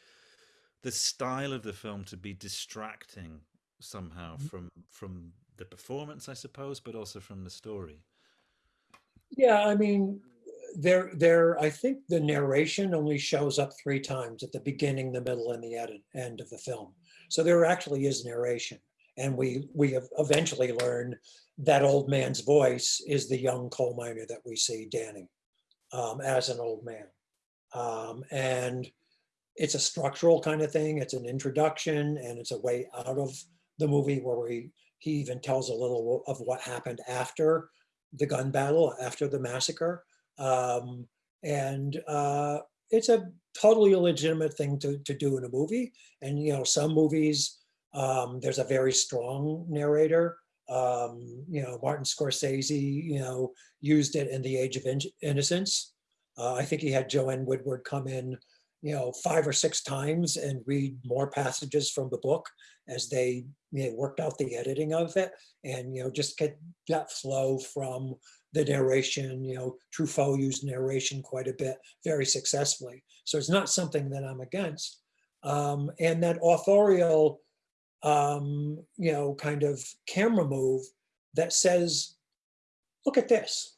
[SPEAKER 1] the style of the film to be distracting somehow
[SPEAKER 2] Mhm.
[SPEAKER 1] from from the performance, I suppose, but also from the story.
[SPEAKER 2] Yeah, I mean, there, there, I think the narration only shows up three times at the beginning, the middle, and the edit, end of the film. So there actually is narration. And we, we have eventually learn that old man's voice is the young coal miner that we see, Danny, um, as an old man. Um, and it's a structural kind of thing. It's an introduction and it's a way out of the movie where we, he even tells a little of what happened after the gun battle, after the massacre. Um, and uh, it's a totally legitimate thing to, to do in a movie. And, you know, some movies, um, there's a very strong narrator. Um, you know, Martin Scorsese, you know, used it in The Age of In- Innocence. Uh, I think he had Joanne Woodward come in, you know, five or six times and read more passages from the book as they you know, worked out the editing of it and, you know, just get that flow from the narration, you know, Truffaut used narration quite a bit, very successfully. So it's not something that I'm against. Um, and that authorial, um, you know, kind of camera move that says, look at this,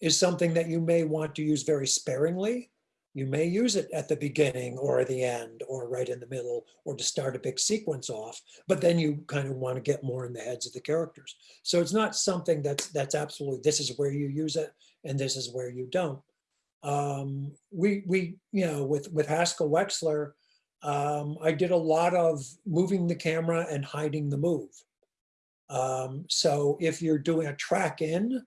[SPEAKER 2] is something that you may want to use very sparingly. You may use it at the beginning or the end or right in the middle or to start a big sequence off, but then you kind of want to get more in the heads of the characters. So it's not something that's that's absolutely this is where you use it and this is where you don't. Um, we we you know with with Haskell Wexler, um, I did a lot of moving the camera and hiding the move. Um, so if you're doing a track in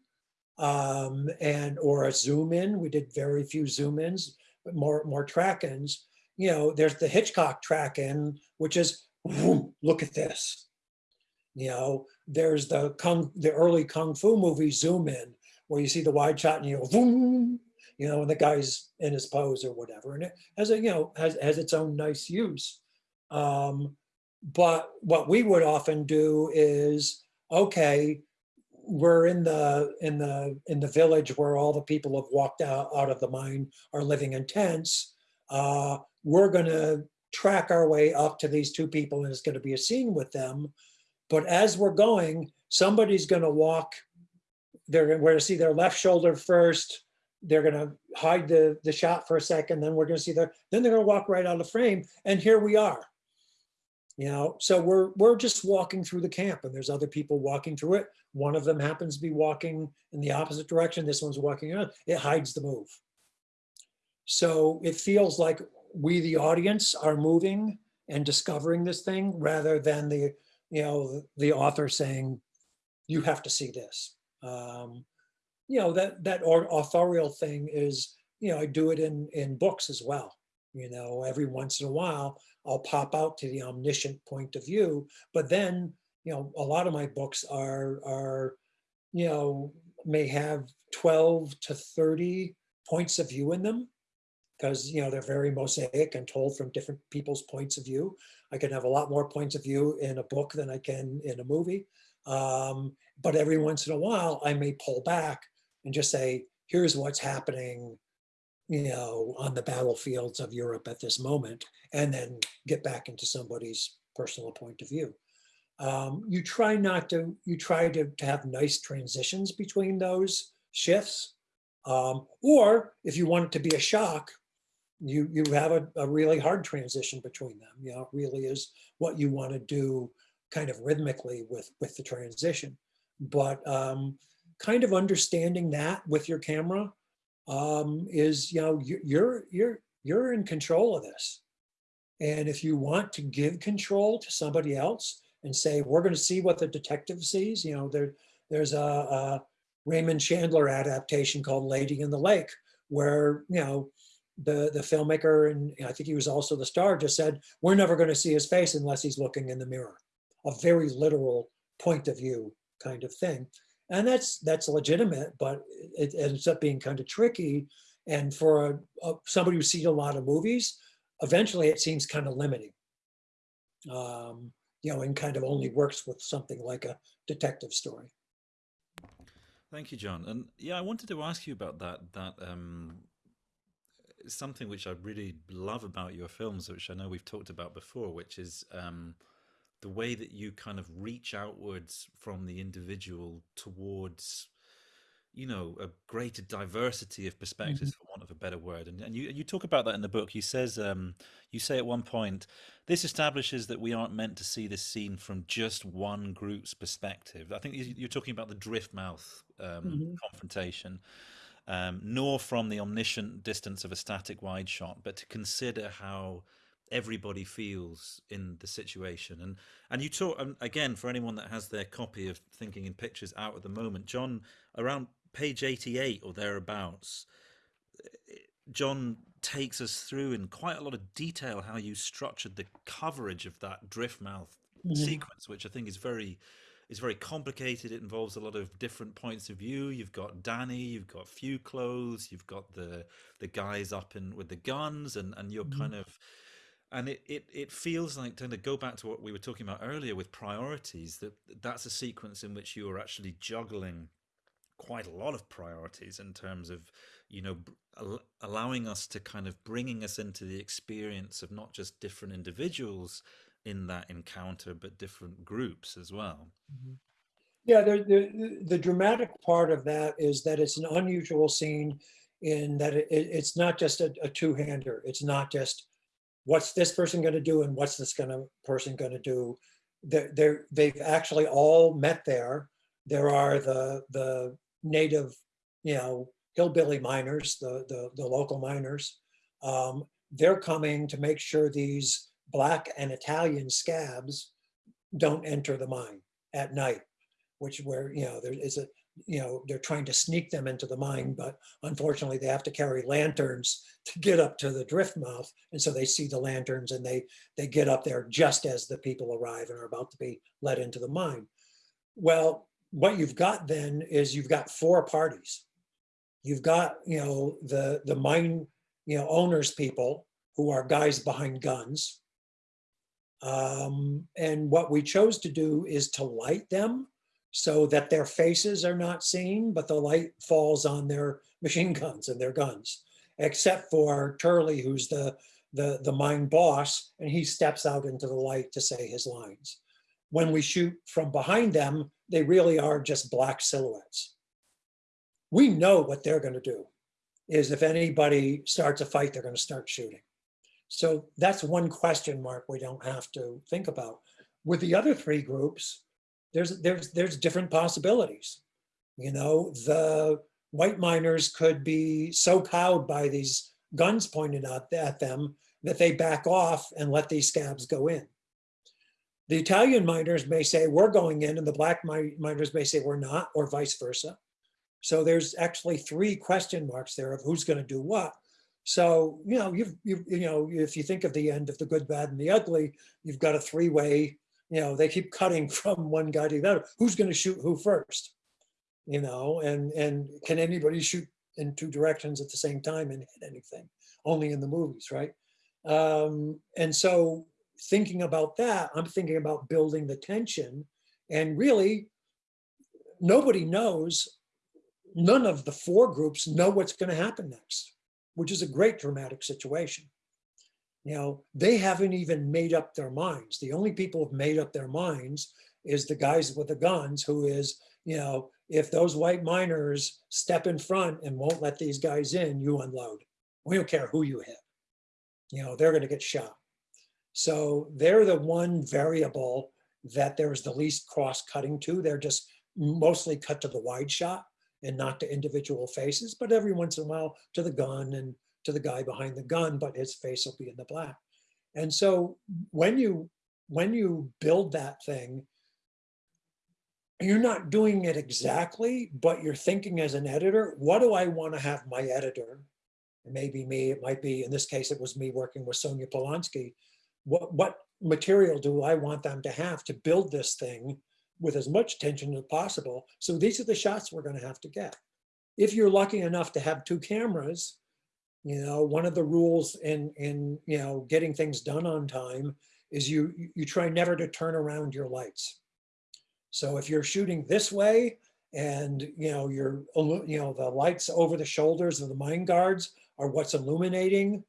[SPEAKER 2] um, and or a zoom in, we did very few zoom ins, more more track ins. You know, there's the Hitchcock track in, which is "Whoom, look at this. You know, there's the kung the early kung fu movie zoom in, where you see the wide shot and you go you know, and the guy's in his pose or whatever, and it has a you know has has its own nice use. Um, but what we would often do is okay we're in the in the in the village where all the people have walked out, out of the mine are living in tents. Uh, we're going to track our way up to these two people and it's going to be a scene with them. But as we're going somebody's going to walk they're going to see their left shoulder first. They're going to hide the the shot for a second then we're going to see their then they're going to walk right out of the frame. And here we are you know so we're we're just walking through the camp and there's other people walking through it. One of them happens to be walking in the opposite direction. This one's walking around it hides the move. So it feels like we the audience are moving and discovering this thing rather than the you know the author saying you have to see this. Um you know that that authorial thing is you know i do it in in books as well you know every once in a while I'll pop out to the omniscient point of view. But then, you know, a lot of my books are are, you know, may have 12 to 30 points of view in them because you know they're very mosaic and told from different people's points of view. I can have a lot more points of view in a book than I can in a movie. Um, but every once in a while, I may pull back and just say, here's what's happening you know, on the battlefields of Europe at this moment, and then get back into somebody's personal point of view. Um, you try not to, you try to, to have nice transitions between those shifts. Um, or if you want it to be a shock, you, you have a, a really hard transition between them. You know, it really is what you want to do kind of rhythmically with, with the transition. But um, kind of understanding that with your camera um, is you know you- you're you're you're in control of this and if you want to give control to somebody else and say we're going to see what the detective sees you know there there's a, a Raymond Chandler adaptation called Lady in the Lake, where, you know, the, the filmmaker, and I think he was also the star, just said, we're never going to see his face unless he's looking in the mirror. A very literal point of view kind of thing. And that's that's legitimate, but it ends up being kind of tricky. And for a, a, somebody who's seen a lot of movies, eventually it seems kind of limiting. Um, you know, and kind of only works with something like a detective story.
[SPEAKER 1] Thank you, John. And yeah, I wanted to ask you about that. That um, something which I really love about your films, which I know we've talked about before, which is um, the way that you kind of reach outwards from the individual towards you know a greater diversity of perspectives mm-hmm. for want of a better word and, and you you talk about that in the book you says um, you say at one point this establishes that we aren't meant to see this scene from just one group's perspective i think you're talking about the driftmouth um, mm-hmm. confrontation um, nor from the omniscient distance of a static wide shot but to consider how everybody feels in the situation and and you talk and again for anyone that has their copy of thinking in pictures out at the moment john around page 88 or thereabouts john takes us through in quite a lot of detail how you structured the coverage of that driftmouth mm-hmm. sequence which i think is very is very complicated it involves a lot of different points of view you've got danny you've got few clothes you've got the the guys up in with the guns and and you're mm-hmm. kind of and it, it, it feels like to go back to what we were talking about earlier with priorities that that's a sequence in which you are actually juggling quite a lot of priorities in terms of you know allowing us to kind of bringing us into the experience of not just different individuals in that encounter but different groups as well
[SPEAKER 2] mm-hmm. yeah the, the, the dramatic part of that is that it's an unusual scene in that it, it's not just a, a two-hander it's not just what's this person going to do and what's this gonna person going to do? They're, they're, they've actually all met there. There are the the native you know hillbilly miners the the, the local miners. Um, they're coming to make sure these black and italian scabs don't enter the mine at night which where you know there is a you know they're trying to sneak them into the mine but unfortunately they have to carry lanterns to get up to the drift mouth. And so they see the lanterns and they they get up there just as the people arrive and are about to be let into the mine. Well what you've got then is you've got four parties. You've got you know the the mine you know owners people who are guys behind guns. Um, and what we chose to do is to light them so that their faces are not seen, but the light falls on their machine guns and their guns, except for Turley, who's the, the, the mine boss, and he steps out into the light to say his lines. When we shoot from behind them, they really are just black silhouettes. We know what they're going to do is if anybody starts a fight, they're going to start shooting. So that's one question mark we don't have to think about. With the other three groups, there's there's there's different possibilities. You know, the white miners could be so cowed by these guns pointed at them that they back off and let these scabs go in. The Italian miners may say we're going in, and the black miners may say we're not, or vice versa. So there's actually three question marks there of who's going to do what. So you know, you've, you you know, if you think of the end of the good, bad, and the ugly, you've got a three-way you know, they keep cutting from one guy to the other. Who's going to shoot who first? You know, and and can anybody shoot in two directions at the same time and hit anything? Only in the movies, right? Um, and so thinking about that, I'm thinking about building the tension. And really, nobody knows, none of the four groups know what's going to happen next, which is a great dramatic situation. You know, they haven't even made up their minds. The only people who've made up their minds is the guys with the guns, who is, you know, if those white miners step in front and won't let these guys in, you unload. We don't care who you hit. You know, they're going to get shot. So they're the one variable that there's the least cross cutting to. They're just mostly cut to the wide shot and not to individual faces, but every once in a while to the gun and to the guy behind the gun, but his face will be in the black. And so when you when you build that thing, you're not doing it exactly, but you're thinking as an editor, what do I want to have my editor? It may be me, it might be, in this case, it was me working with Sonya Polonsky. What, what material do I want them to have to build this thing with as much tension as possible? So these are the shots we're going to have to get. If you're lucky enough to have two cameras, you know, one of the rules in, in you know, getting things done on time is you, you try never to turn around your lights. So if you're shooting this way and, you know, you're, you know, the lights over the shoulders of the mine guards are what's illuminating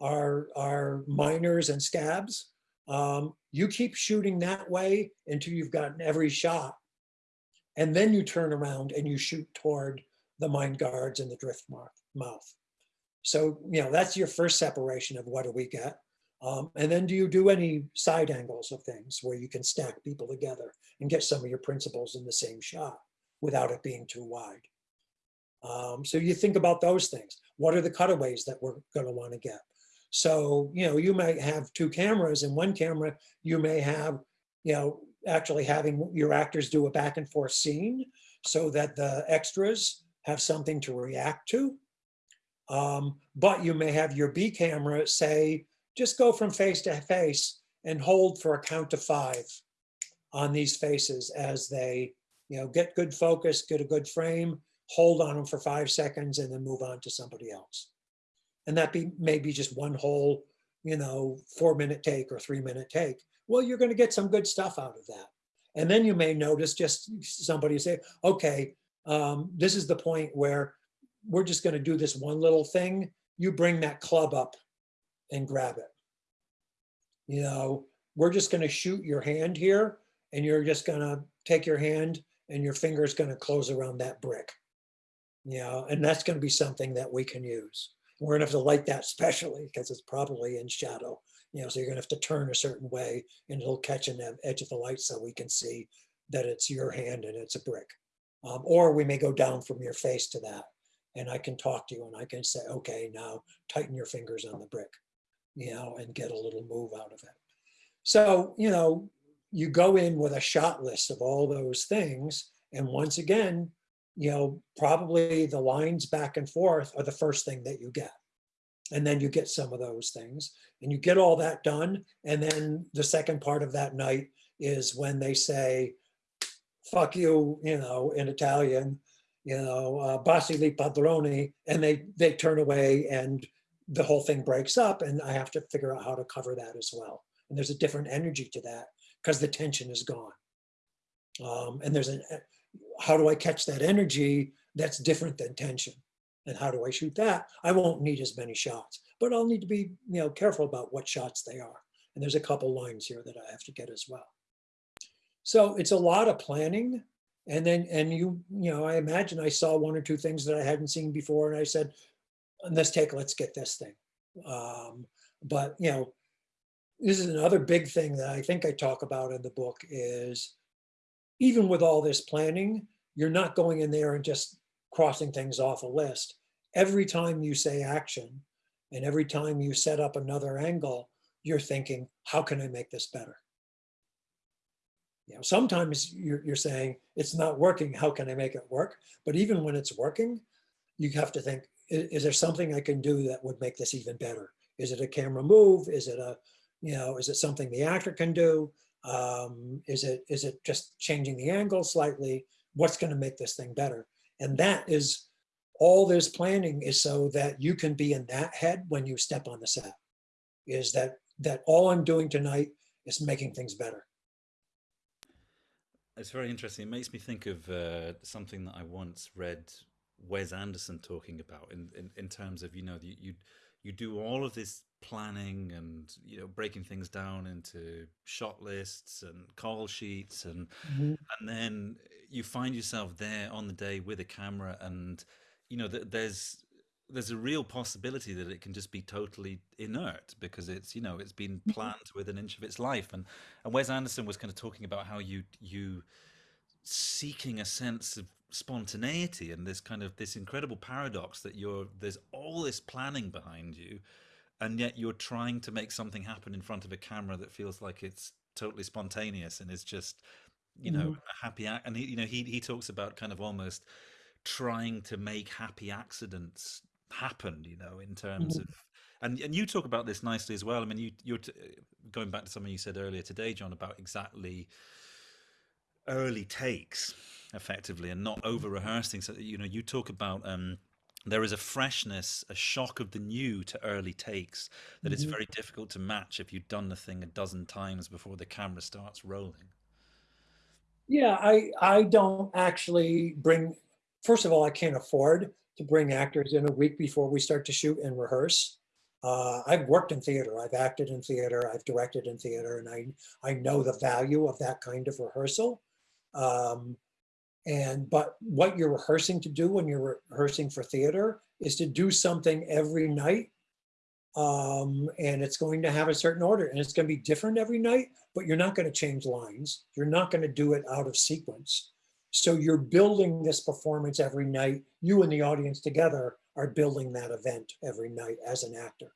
[SPEAKER 2] our, our miners and scabs, um, you keep shooting that way until you've gotten every shot. And then you turn around and you shoot toward the mine guards and the drift mouth. So, you know, that's your first separation of what do we get. Um, and then do you do any side angles of things where you can stack people together and get some of your principles in the same shot without it being too wide? Um, so you think about those things. What are the cutaways that we're going to want to get? So, you know, you might have two cameras and one camera, you may have, you know, actually having your actors do a back and forth scene so that the extras have something to react to. Um, but you may have your B camera say, just go from face to face and hold for a count of five on these faces as they, you know, get good focus, get a good frame, hold on them for five seconds and then move on to somebody else. And that be maybe just one whole, you know, four minute take or three minute take. Well, you're going to get some good stuff out of that. And then you may notice just somebody say, okay, um, this is the point where we're just going to do this one little thing. You bring that club up and grab it. You know, we're just going to shoot your hand here and you're just going to take your hand and your finger is going to close around that brick. You know, and that's going to be something that we can use. We're going to have to light that specially because it's probably in shadow. You know, so you're going to have to turn a certain way and it'll catch in the edge of the light so we can see that it's your hand and it's a brick. Um, or we may go down from your face to that and I can talk to you and I can say, okay, now tighten your fingers on the brick you know, and get a little move out of it. So, you know, you go in with a shot list of all those things. And once again, you know, probably the lines back and forth are the first thing that you get. And then you get some of those things and you get all that done. And then the second part of that night is when they say, fuck you, you know, in Italian, you know, uh, Basili Padroni, and they, they turn away and the whole thing breaks up and I have to figure out how to cover that as well. And there's a different energy to that because the tension is gone. Um, and there's an, how do I catch that energy that's different than tension? And how do I shoot that? I won't need as many shots, but I'll need to be you know careful about what shots they are. And there's a couple lines here that I have to get as well. So it's a lot of planning. And then, and you, you know, I imagine I saw one or two things that I hadn't seen before. And I said, on this take, let's get this thing. Um, but, you know, this is another big thing that I think I talk about in the book is even with all this planning, you're not going in there and just crossing things off a list. Every time you say action and every time you set up another angle, you're thinking, how can I make this better? You know, sometimes you're, you're saying it's not working. How can I make it work? But even when it's working, you have to think, is, is there something I can do that would make this even better? Is it a camera move? Is it a, you know, is it something the actor can do? Um, is it is it just changing the angle slightly? What's going to make this thing better? And that is all this planning is so that you can be in that head when you step on the set. Is that that all I'm doing tonight is making things better.
[SPEAKER 1] It's very interesting. It makes me think of uh, something that I once read Wes Anderson talking about in, in, in terms of, you know, you, you, you do all of this planning and, you know, breaking things down into shot lists and call sheets and, mm-hmm. and then you find yourself there on the day with a camera and, you know, th- there's, there's a real possibility that it can just be totally inert because it's you know it's been mm-hmm. planned with an inch of its life and and Wes Anderson was kind of talking about how you you seeking a sense of spontaneity and this kind of this incredible paradox that you're there's all this planning behind you and yet you're trying to make something happen in front of a camera that feels like it's totally spontaneous and is just you know
[SPEAKER 2] Mhm.
[SPEAKER 1] a happy ac- and he you know he he talks about kind of almost trying to make happy accidents happen you know in terms
[SPEAKER 2] Mhm.
[SPEAKER 1] of and and you talk about this nicely as well i mean you you're t- going back to something you said earlier today john about exactly early takes effectively and not over rehearsing so you know you talk about um there is a freshness a shock of the new to early takes that it's
[SPEAKER 2] Mhm.
[SPEAKER 1] very difficult to match if you've done the thing a dozen times before the camera starts rolling
[SPEAKER 2] Yeah, I I don't actually bring. First of all, I can't afford to bring actors in a week before we start to shoot and rehearse. Uh, I've worked in theater. I've acted in theater. I've directed in theater, and I I know the value of that kind of rehearsal. Um, and but what you're rehearsing to do when you're rehearsing for theater is to do something every night um, and it's going to have a certain order and it's going to be different every night but you're not going to change lines you're not going to do it out of sequence so you're building this performance every night. You and the audience together are building that event every night as an actor.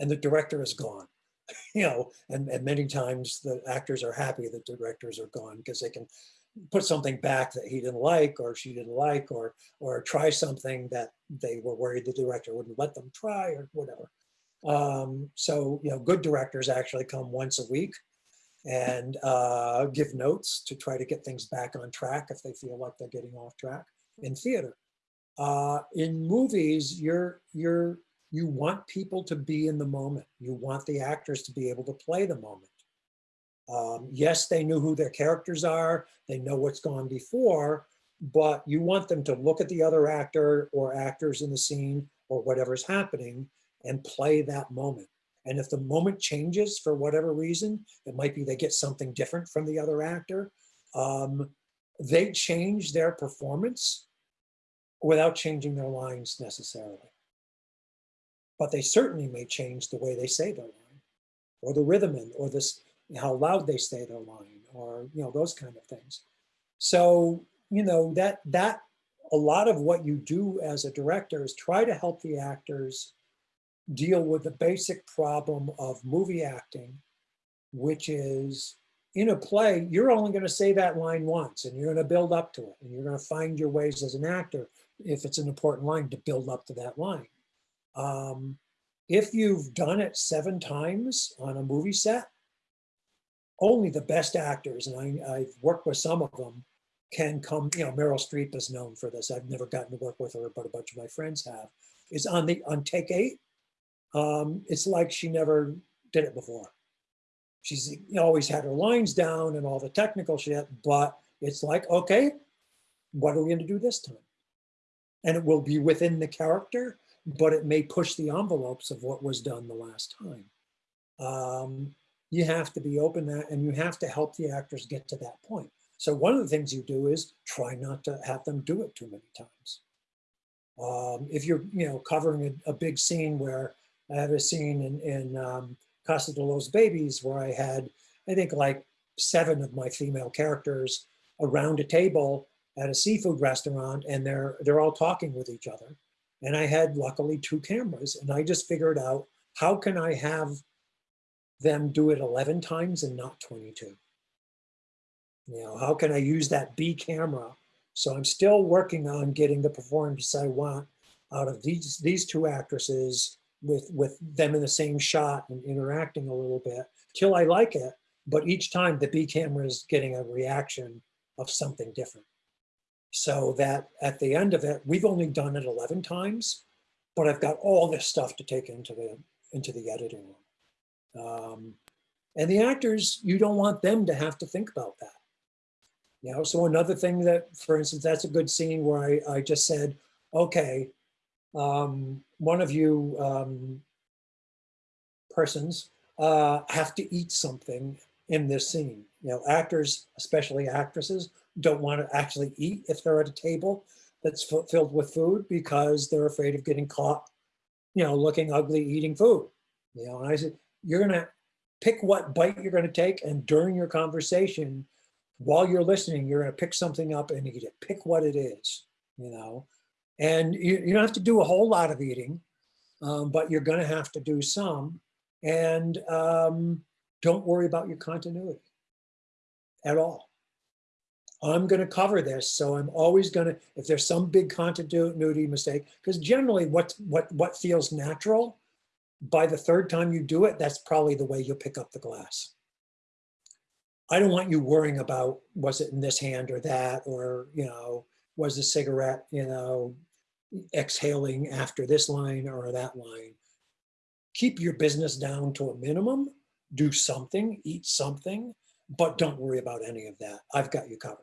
[SPEAKER 2] And the director is gone you know and, and many times the actors are happy that the directors are gone because they can put something back that he didn't like or she didn't like or or try something that they were worried the director wouldn't let them try or whatever. Um, so, you know, good directors actually come once a week and uh, give notes to try to get things back on track if they feel like they're getting off track in theater. Uh, in movies, you're you're you want people to be in the moment. You want the actors to be able to play the moment. Um, yes, they knew who their characters are. They know what's gone before, but you want them to look at the other actor or actors in the scene or whatever's happening and play that moment. And if the moment changes for whatever reason, it might be they get something different from the other actor. Um, they change their performance without changing their lines necessarily. But they certainly may change the way they say their line, or the rhythm in, or this how loud they say their line, or you know those kind of things. So you know that that a lot of what you do as a director is try to help the actors deal with the basic problem of movie acting, which is in a play, you're only going to say that line once and you're going to build up to it. And you're going to find your ways as an actor, if it's an important line, to build up to that line. Um, if you've done it seven times on a movie set, only the best actors, and I, I've worked with some of them, can come. You know, Meryl Streep is known for this. I've never gotten to work with her, but a bunch of my friends have. Is on the on take eight, um, it's like she never did it before. She's always had her lines down and all the technical shit, but it's like, okay, what are we going to do this time? And it will be within the character, but it may push the envelopes of what was done the last time. Um, you have to be open that, and you have to help the actors get to that point. So one of the things you do is try not to have them do it too many times. Um, if you're, you know, covering a, a, big scene where I have a scene in, in um, Casa de los Babys where I had, I think, like seven of my female characters around a table at a seafood restaurant, and they're they're all talking with each other. And I had luckily two cameras, and I just figured out how can I have them do it 11 times and not 22. You know, how can I use that B camera? So I'm still working on getting the performance I want out of these these two actresses with with them in the same shot and interacting a little bit till I like it. But each time the B camera is getting a reaction of something different. So that at the end of it, we've only done it 11 times, but I've got all this stuff to take into the into the editing room. Um, and the actors, you don't want them to have to think about that. You know, so another thing that, for instance, that's a good scene where I, I just said, okay, um, one of you um, persons uh, have to eat something in this scene. You know, actors, especially actresses, don't want to actually eat if they're at a table that's filled with food because they're afraid of getting caught, you know, looking ugly eating food. You know, and I said, you're gonna pick what bite you're gonna take, and during your conversation, while you're listening, you're gonna pick something up and eat it. Pick what it is, you know, and you, you don't have to do a whole lot of eating, um, but you're gonna have to do some, and um, don't worry about your continuity at all. I'm going to cover this. So I'm always going to, if there's some big continuity mistake, because generally what, what, what feels natural, by the third time you do it, that's probably the way you'll pick up the glass. I don't want you worrying about, was it in this hand or that, or, you know, was the cigarette, you know, exhaling after this line or that line. Keep your business down to a minimum, do something, eat something, but don't worry about any of that. I've got you covered.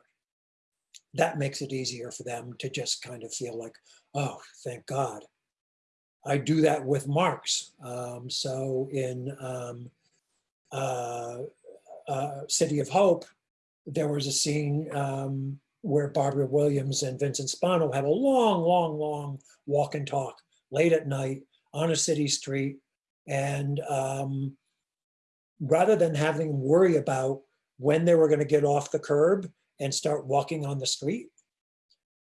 [SPEAKER 2] That makes it easier for them to just kind of feel like, oh, thank God. I do that with marks. Um, so in um, uh, uh, City of Hope, there was a scene um, where Barbara Williams and Vincent Spano have a long, long, long walk and talk late at night on a city street. And um, rather than having worry about when they were going to get off the curb and start walking on the street,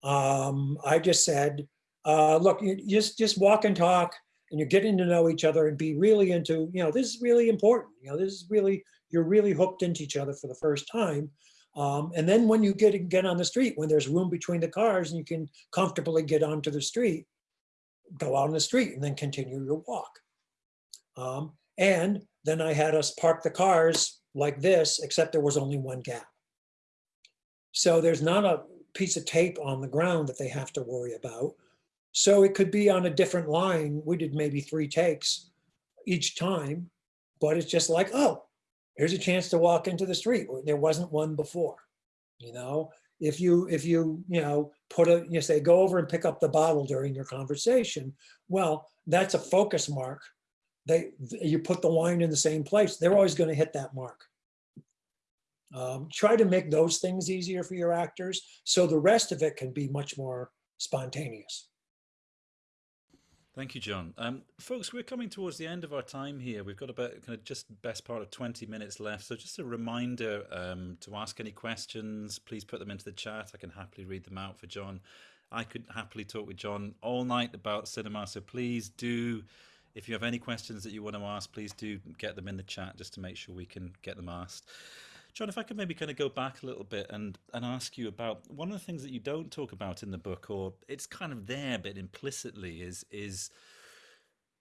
[SPEAKER 2] um, I just said, uh, look, just, just walk and talk and you're getting to know each other and be really into, you know, this is really important. You know, this is really, you're really hooked into each other for the first time. Um, and then when you get, get on the street, when there's room between the cars and you can comfortably get onto the street, go out on the street and then continue your walk. Um, and then I had us park the cars like this, except there was only one gap. So there's not a piece of tape on the ground that they have to worry about. So it could be on a different line. We did maybe three takes each time, but it's just like, oh, here's a chance to walk into the street. There wasn't one before, you know? If you, if you, you know, put a, you say, go over and pick up the bottle during your conversation, well, that's a focus mark. They, you put the wine in the same place, they're always gonna hit that mark. Um, try to make those things easier for your actors so the rest of it can be much more spontaneous.
[SPEAKER 1] Thank you, John. Um, folks, we're coming towards the end of our time here. We've got about kind of just best part of 20 minutes left. So just a reminder um, to ask any questions, please put them into the chat. I can happily read them out for John. I could happily talk with John all night about cinema. So please do, if you have any questions that you want to ask, please do get them in the chat just to make sure we can get them asked. John, if I could maybe kind of go back a little bit and, and ask you about one of the things that you don't talk about in the book, or it's kind of there, but implicitly, is is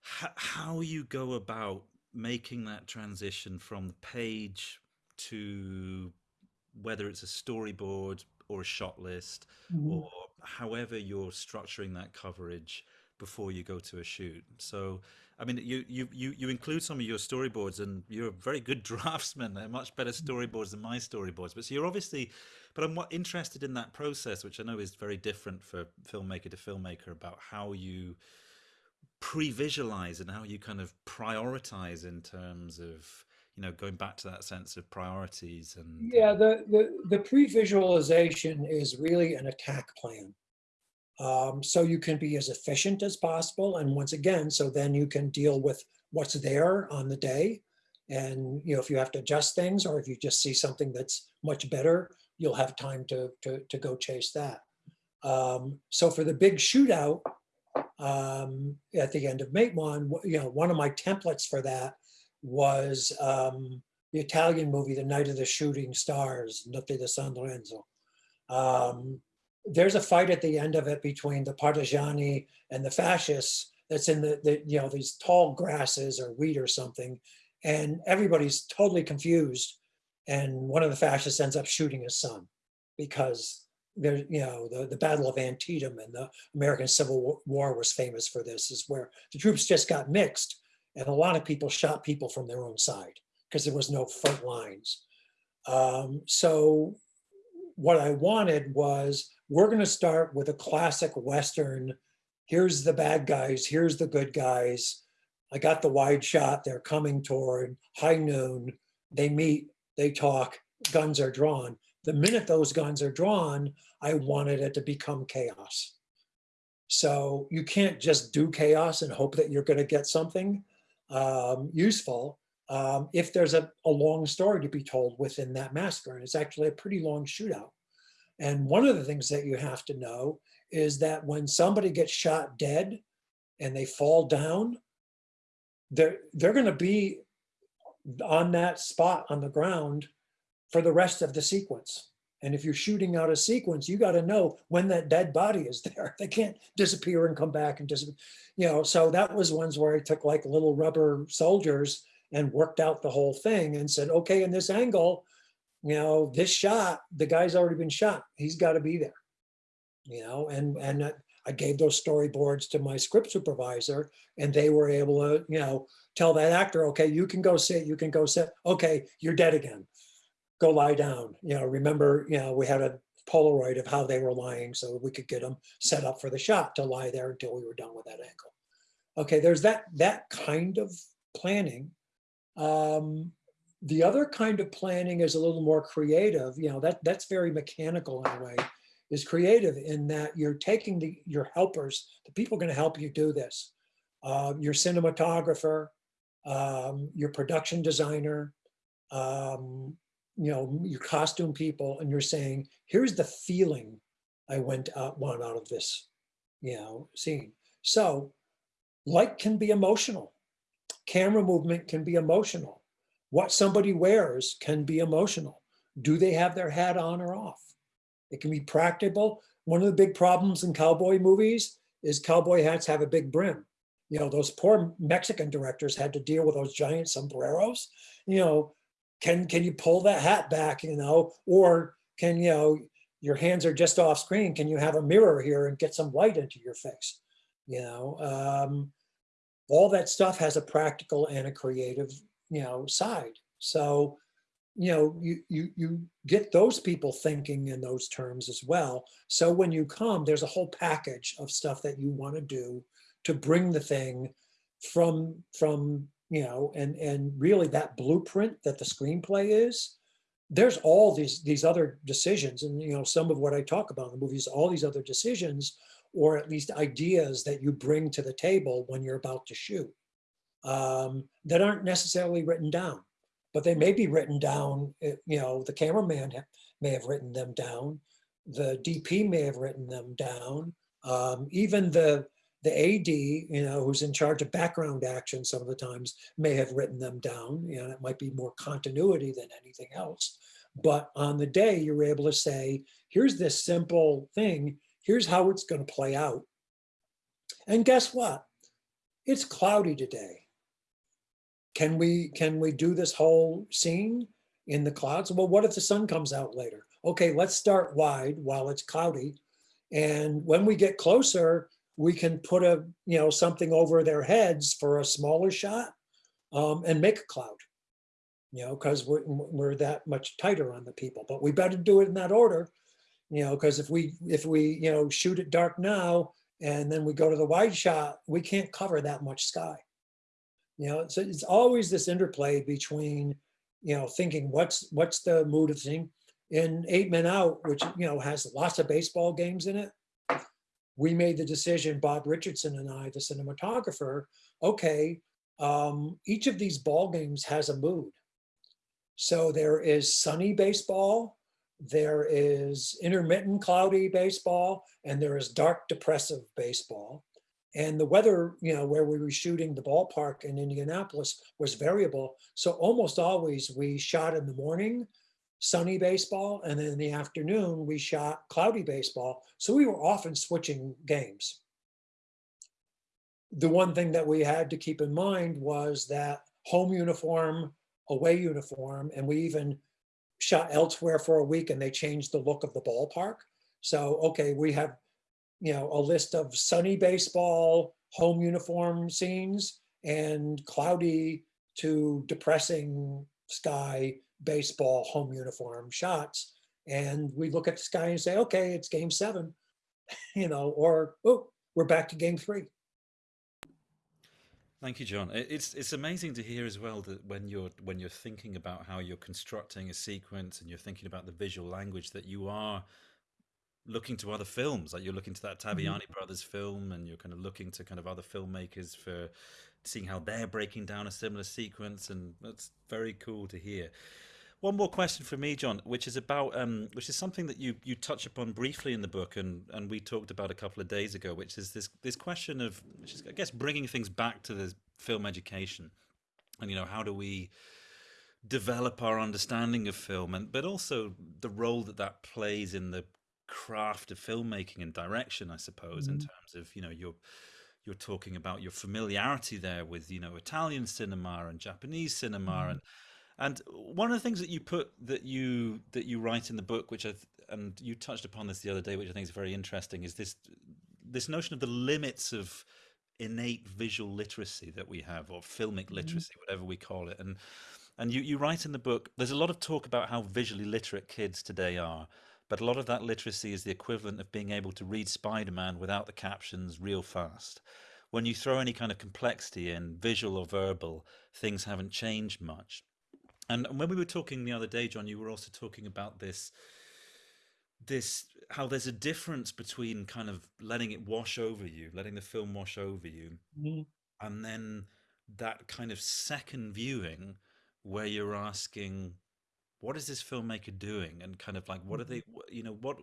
[SPEAKER 1] how you go about making that transition from the page to whether it's a storyboard or a shot list, mm -hmm. or however you're structuring that coverage before you go to a shoot. So I mean, you, you, you, you include some of your storyboards and you're a very good draftsman. They're much better storyboards than my storyboards. But so you're obviously, but I'm interested in that process, which I know is very different for filmmaker to filmmaker about how you pre-visualize and how you kind of prioritize in terms of, you know, going back to that sense of priorities and.
[SPEAKER 2] Yeah, the, the, the pre-visualization is really an attack plan. Um, so you can be as efficient as possible. And once again, so then you can deal with what's there on the day. And you know, if you have to adjust things or if you just see something that's much better, you'll have time to, to, to go chase that. Um, so for the big shootout um, at the end of Matewan, you know, one of my templates for that was um, the Italian movie, The Night of the Shooting Stars, Notte di San Lorenzo. Um, there's a fight at the end of it between the partigiani and the fascists that's in the, the you know these tall grasses or wheat or something and everybody's totally confused and one of the fascists ends up shooting his son because there you know the, the battle of antietam and the american civil war was famous for this is where the troops just got mixed and a lot of people shot people from their own side because there was no front lines. Um, so what i wanted was we're going to start with a classic Western. Here's the bad guys. Here's the good guys. I got the wide shot. They're coming toward high noon. They meet, they talk, guns are drawn. The minute those guns are drawn, I wanted it to become chaos. So you can't just do chaos and hope that you're going to get something um, useful um, if there's a, a long story to be told within that massacre. And it's actually a pretty long shootout. And one of the things that you have to know is that when somebody gets shot dead and they fall down, they're, they're going to be on that spot on the ground for the rest of the sequence. And if you're shooting out a sequence, you got to know when that dead body is there. They can't disappear and come back and disappear. You know, so that was ones where I took like little rubber soldiers and worked out the whole thing and said, okay, in this angle, you know, this shot, the guy's already been shot. He's got to be there. You know, and and I gave those storyboards to my script supervisor, and they were able to, you know, tell that actor, okay, you can go sit, you can go sit. Okay, you're dead again. Go lie down. You know, remember, you know, we had a Polaroid of how they were lying so we could get them set up for the shot to lie there until we were done with that angle. Okay, there's that that kind of planning. Um, the other kind of planning is a little more creative. You know, that that's very mechanical in a way. Is creative in that you're taking the your helpers, the people going to help you do this. Uh, your cinematographer, um, your production designer, um, you know, your costume people, and you're saying, here's the feeling I went out, want out of this, you know, scene. So light can be emotional. Camera movement can be emotional. What somebody wears can be emotional. Do they have their hat on or off? It can be practical. One of the big problems in cowboy movies is cowboy hats have a big brim. You know, those poor Mexican directors had to deal with those giant sombreros. You know, can can you pull that hat back, you know, or can, you know, your hands are just off screen. Can you have a mirror here and get some light into your face? You know, um, all that stuff has a practical and a creative, you know, side. So, you know, you you you get those people thinking in those terms as well. So when you come, there's a whole package of stuff that you want to do to bring the thing from from you know and and really that blueprint that the screenplay is there's all these these other decisions and you know some of what i talk about in the movies all these other decisions or at least ideas that you bring to the table when you're about to shoot um, that aren't necessarily written down but they may be written down eh, you know the cameraman may have written them down the dp may have written them down um, even the the AD, you know, who's in charge of background action some of the times may have written them down. You know, it might be more continuity than anything else. But on the day, you're able to say, here's this simple thing. Here's how it's going to play out. And guess what? It's cloudy today. Can we can we do this whole scene in the clouds? Well, what if the sun comes out later? Okay, let's start wide while it's cloudy. And when we get closer, we can put a you know something over their heads for a smaller shot um, and make a cloud you know because we're, we're that much tighter on the people but we better do it in that order you know because if we if we you know shoot it dark now and then we go to the wide shot we can't cover that much sky you know so it's always this interplay between you know thinking what's what's the mood of thing in eight men out which you know has lots of baseball games in it we made the decision, Bob Richardson and I, the cinematographer, okay, um, each of these ball games has a mood. So there is sunny baseball, there is intermittent cloudy baseball, and there is dark depressive baseball. And the weather, you know, where we were shooting the ballpark in Indianapolis was variable. So almost always we shot in the morning sunny baseball, and then in the afternoon we shot cloudy baseball. So we were often switching games. The one thing that we had to keep in mind was that home uniform, away uniform, and we even shot elsewhere for a week and they changed the look of the ballpark. So, okay, we have, you know, a list of sunny baseball, home uniform scenes and cloudy to depressing sky baseball home uniform shots. And we look at the sky and say, okay, it's game seven, you know, or, oh, we're back to game three.
[SPEAKER 1] Thank you, John. It's it's amazing to hear as well that when you're when you're thinking about how you're constructing a sequence and you're thinking about the visual language that you are looking to other films, like you're looking to that mm-hmm. Taviani mm-hmm. brothers film, and you're kind of looking to kind of other filmmakers for seeing how they're breaking down a similar sequence, and that's very cool to hear. One more question for me, John, which is about um, which is something that you you touch upon briefly in the book, and and we talked about a couple of days ago, which is this this question of, which is I guess bringing things back to the film education, and you know how do we develop our understanding of film and but also the role that that plays in the craft of filmmaking and direction i suppose mm-hmm. in terms of you know your you're talking about your familiarity there with you know Italian cinema and Japanese cinema mm. and and one of the things that you put that you that you write in the book which I and you touched upon this the other day which I think is very interesting is this this notion of the limits of innate visual literacy that we have or filmic mm-hmm. literacy mm. whatever we call it and and you you write in the book there's a lot of talk about how visually literate kids today are but a lot of that literacy is the equivalent of being able to read Spider-Man without the captions real fast. When you throw any kind of complexity in, visual or verbal, things haven't changed much. And when we were talking the other day, John, you were also talking about this, this how there's a difference between kind of letting it wash over you, letting the film wash over you, mm. and then that kind of second viewing where you're asking, what is this filmmaker doing? And kind of like what are they mm-hmm. you know what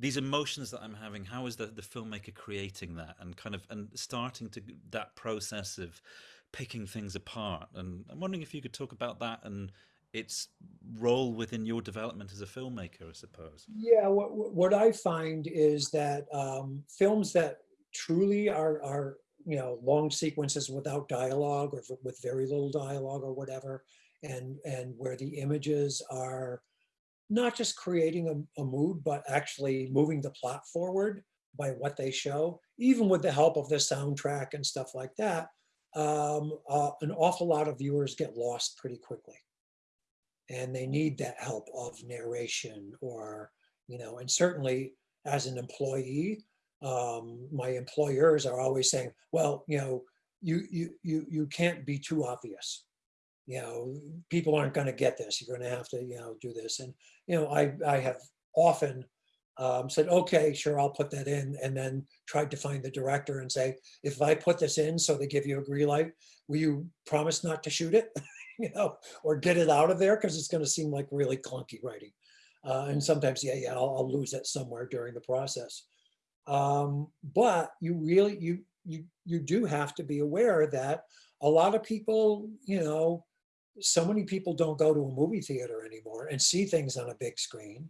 [SPEAKER 1] these emotions that i'm having how is the, the filmmaker creating that? And kind of and starting to that process of picking things apart. And i'm wondering if you could talk about that and its role within your development as a filmmaker i suppose.
[SPEAKER 2] Yeah what, what i find is that um, films that truly are are you know long sequences without dialogue or with very little dialogue or whatever and and where the images are not just creating a, a, mood, but actually moving the plot forward by what they show, even with the help of the soundtrack and stuff like that, um, uh, an awful lot of viewers get lost pretty quickly. And they need that help of narration or, you know, and certainly as an employee, um, my employers are always saying, well, you know, you, you, you, you can't be too obvious you know, people aren't going to get this. You're going to have to, you know, do this. And, you know, I, I have often um, said, okay, sure, I'll put that in. And then tried to find the director and say, if I put this in so they give you a green light, will you promise not to shoot it? you know, or get it out of there because it's going to seem like really clunky writing. Uh, and sometimes, yeah, yeah, I'll, I'll, lose it somewhere during the process. Um, but you really, you, you, you do have to be aware that a lot of people, you know, so many people don't go to a movie theater anymore and see things on a big screen.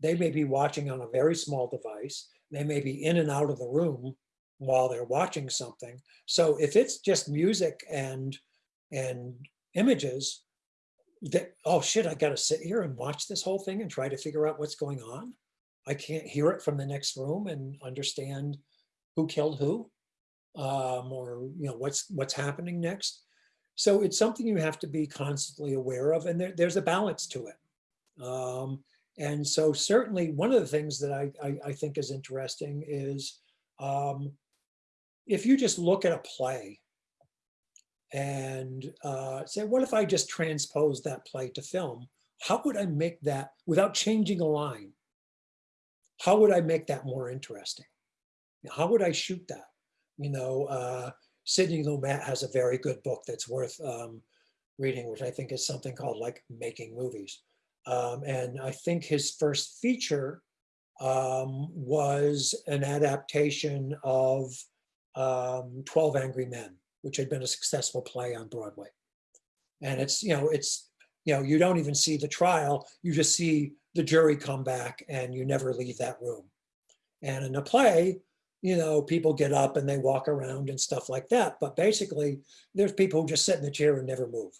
[SPEAKER 2] They may be watching on a very small device. They may be in and out of the room while they're watching something. So if it's just music and and images, that oh shit, I got to sit here and watch this whole thing and try to figure out what's going on. I can't hear it from the next room and understand who killed who, um, or you know what's what's happening next. So it's something you have to be constantly aware of, and there, there's a balance to it. Um, and so certainly one of the things that I, I, I think is interesting is um, if you just look at a play and uh, say, what if I just transpose that play to film? How would I make that without changing a line? How would I make that more interesting? How would I shoot that? You know, uh, Sidney Lumet has a very good book that's worth um, reading, which I think is something called like Making Movies. Um, and I think his first feature um, was an adaptation of um, 12 Angry Men, which had been a successful play on Broadway. And it's, you know, it's, you know, you don't even see the trial, you just see the jury come back and you never leave that room. And in a play, you know, people get up and they walk around and stuff like that. But basically, there's people who just sit in the chair and never move.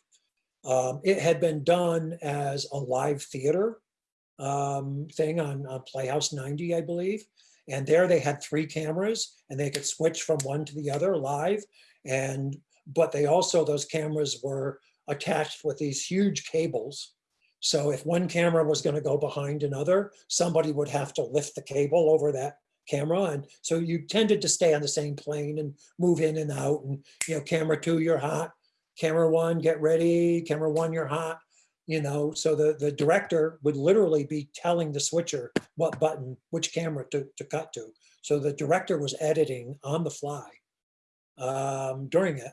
[SPEAKER 2] Um, it had been done as a live theater um, thing on, on Playhouse 90, I believe. And there they had three cameras and they could switch from one to the other live. And but they also, those cameras were attached with these huge cables. So if one camera was going to go behind another, somebody would have to lift the cable over that camera. And so you tended to stay on the same plane and move in and out and, you know, camera two, you're hot. Camera one, get ready. Camera one, you're hot. You know, so the, the director would literally be telling the switcher what button, which camera to, to cut to. So the director was editing on the fly um, during it.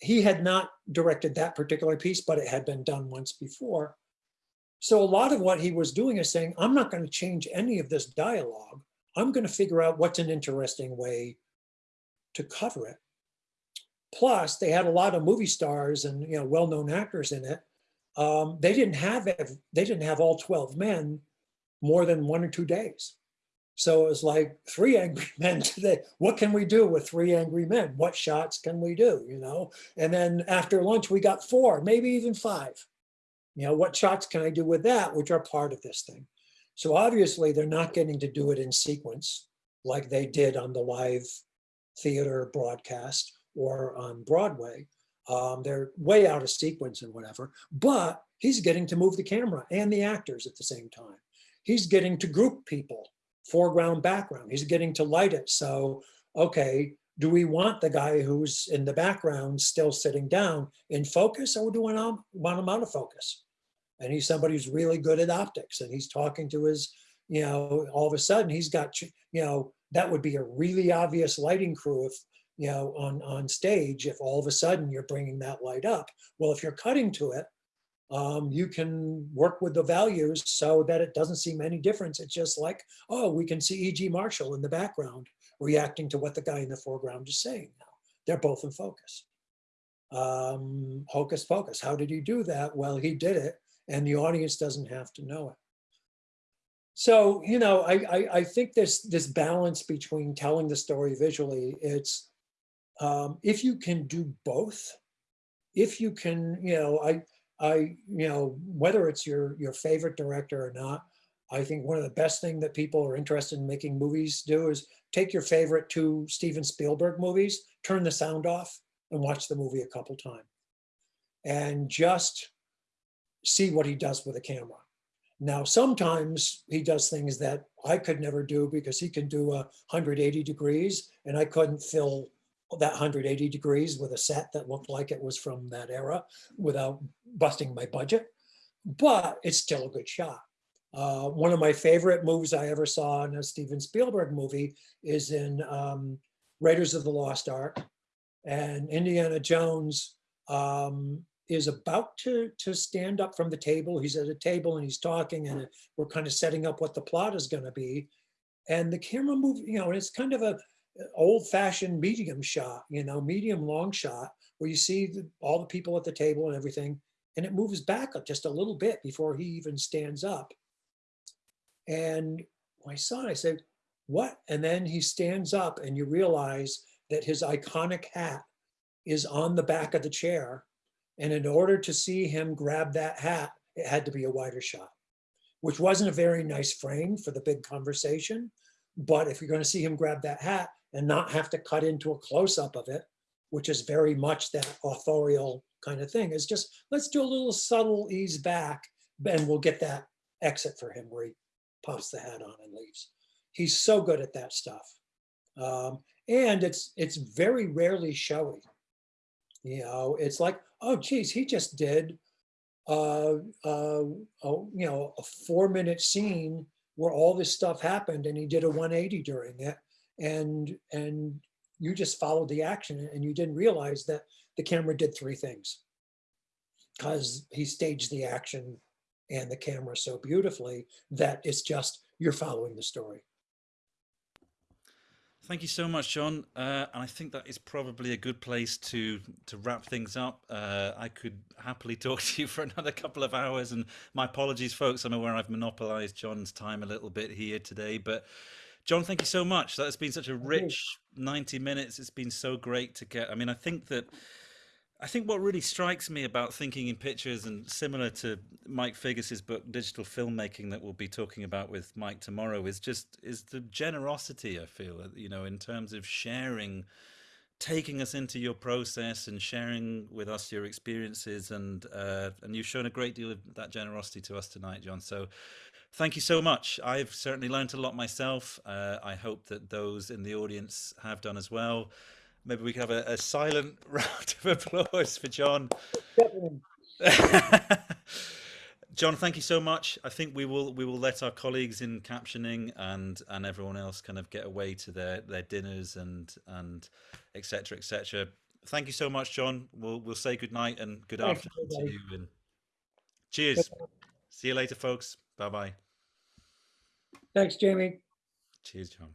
[SPEAKER 2] He had not directed that particular piece, but it had been done once before. So a lot of what he was doing is saying, I'm not going to change any of this dialogue. I'm going to figure out what's an interesting way to cover it. Plus, they had a lot of movie stars and you know well-known actors in it. um, they didn't have, they didn't have all 12 men more than one or two days. So it was like three angry men today. What can we do with three angry men? What shots can we do? You know, and then after lunch, we got four, maybe even five. You know, what shots can I do with that, which are part of this thing? So obviously, they're not getting to do it in sequence like they did on the live theater broadcast or on Broadway. Um, they're way out of sequence and whatever, but he's getting to move the camera and the actors at the same time. He's getting to group people, foreground, background. He's getting to light it. So, okay, do we want the guy who's in the background still sitting down in focus or do we want want him out of focus? And he's somebody who's really good at optics and he's talking to his, you know, all of a sudden he's got, you know, that would be a really obvious lighting crew if you know on on stage if all of a sudden you're bringing that light up. Well if you're cutting to it um, you can work with the values so that it doesn't seem any difference. It's just like oh we can see eg marshall in the background reacting to what the guy in the foreground is saying now. They're both in focus. Um, hocus pocus. How did he do that? Well he did it and the audience doesn't have to know it. So you know I, I, I think this this balance between telling the story visually it's um, if you can do both if you can you know i i you know whether it's your your favorite director or not i think one of the best thing that people are interested in making movies do is take your favorite two steven spielberg movies turn the sound off and watch the movie a couple times. And just see what he does with a camera now, sometimes he does things that I could never do because he can do a 180 degrees and I couldn't fill that 180 degrees with a set that looked like it was from that era without busting my budget. But it's still a good shot. Uh, one of my favorite movies I ever saw in a Steven Spielberg movie is in um, Raiders of the Lost Ark. And Indiana Jones um, is about to to stand up from the table. He's at a table and he's talking, and we're kind of setting up what the plot is going to be. And the camera move, you know, it's kind of a uh, old-fashioned medium shot, you know, medium long shot, where you see the, all the people at the table and everything, and it moves back up just a little bit before he even stands up. And I saw I said, "What?" And then he stands up, and you realize that his iconic hat is on the back of the chair and in order to see him grab that hat, it had to be a wider shot, which wasn't a very nice frame for the big conversation. But if you're going to see him grab that hat and not have to cut into a close up of it, which is very much that authorial kind of thing, is just let's do a little subtle ease back and we'll get that exit for him where he pops the hat on and leaves. He's so good at that stuff. Um, and it's it's very rarely showy. You know, it's like, oh, geez, he just did, uh, uh, you know, a four minute scene where all this stuff happened and he did a 180 during it. And, and you just followed the action and you didn't realize that the camera did three things because he staged the action and the camera so beautifully that it's just, you're following the story.
[SPEAKER 1] Thank you so much, John. Uh, and I think that is probably a good place to to wrap things up. Uh, I could happily talk to you for another couple of hours. And my apologies, folks. I'm aware I've monopolized John's time a little bit here today. But John, thank you so much. That's been such a rich 90 minutes. It's been so great to get. I mean, I think that I think what really strikes me about thinking in pictures and similar to Mike Figgis's book Digital Filmmaking that we'll be talking about with Mike tomorrow is just is the generosity I feel you know in terms of sharing taking us into your process and sharing with us your experiences. And uh, and you've shown a great deal of that generosity to us tonight John. So thank you so much. I've certainly learned a lot myself. Uh, I hope that those in the audience have done as well maybe we can have a, a silent round of applause for John. John, thank you so much. I think we will we will let our colleagues in captioning and and everyone else kind of get away to their their dinners and and etc etc. Thank you so much, John. We'll we'll say good night and good Thanks, afternoon to you. And cheers. See you later, folks. Bye bye.
[SPEAKER 2] Thanks, Jamie.
[SPEAKER 1] Cheers, John.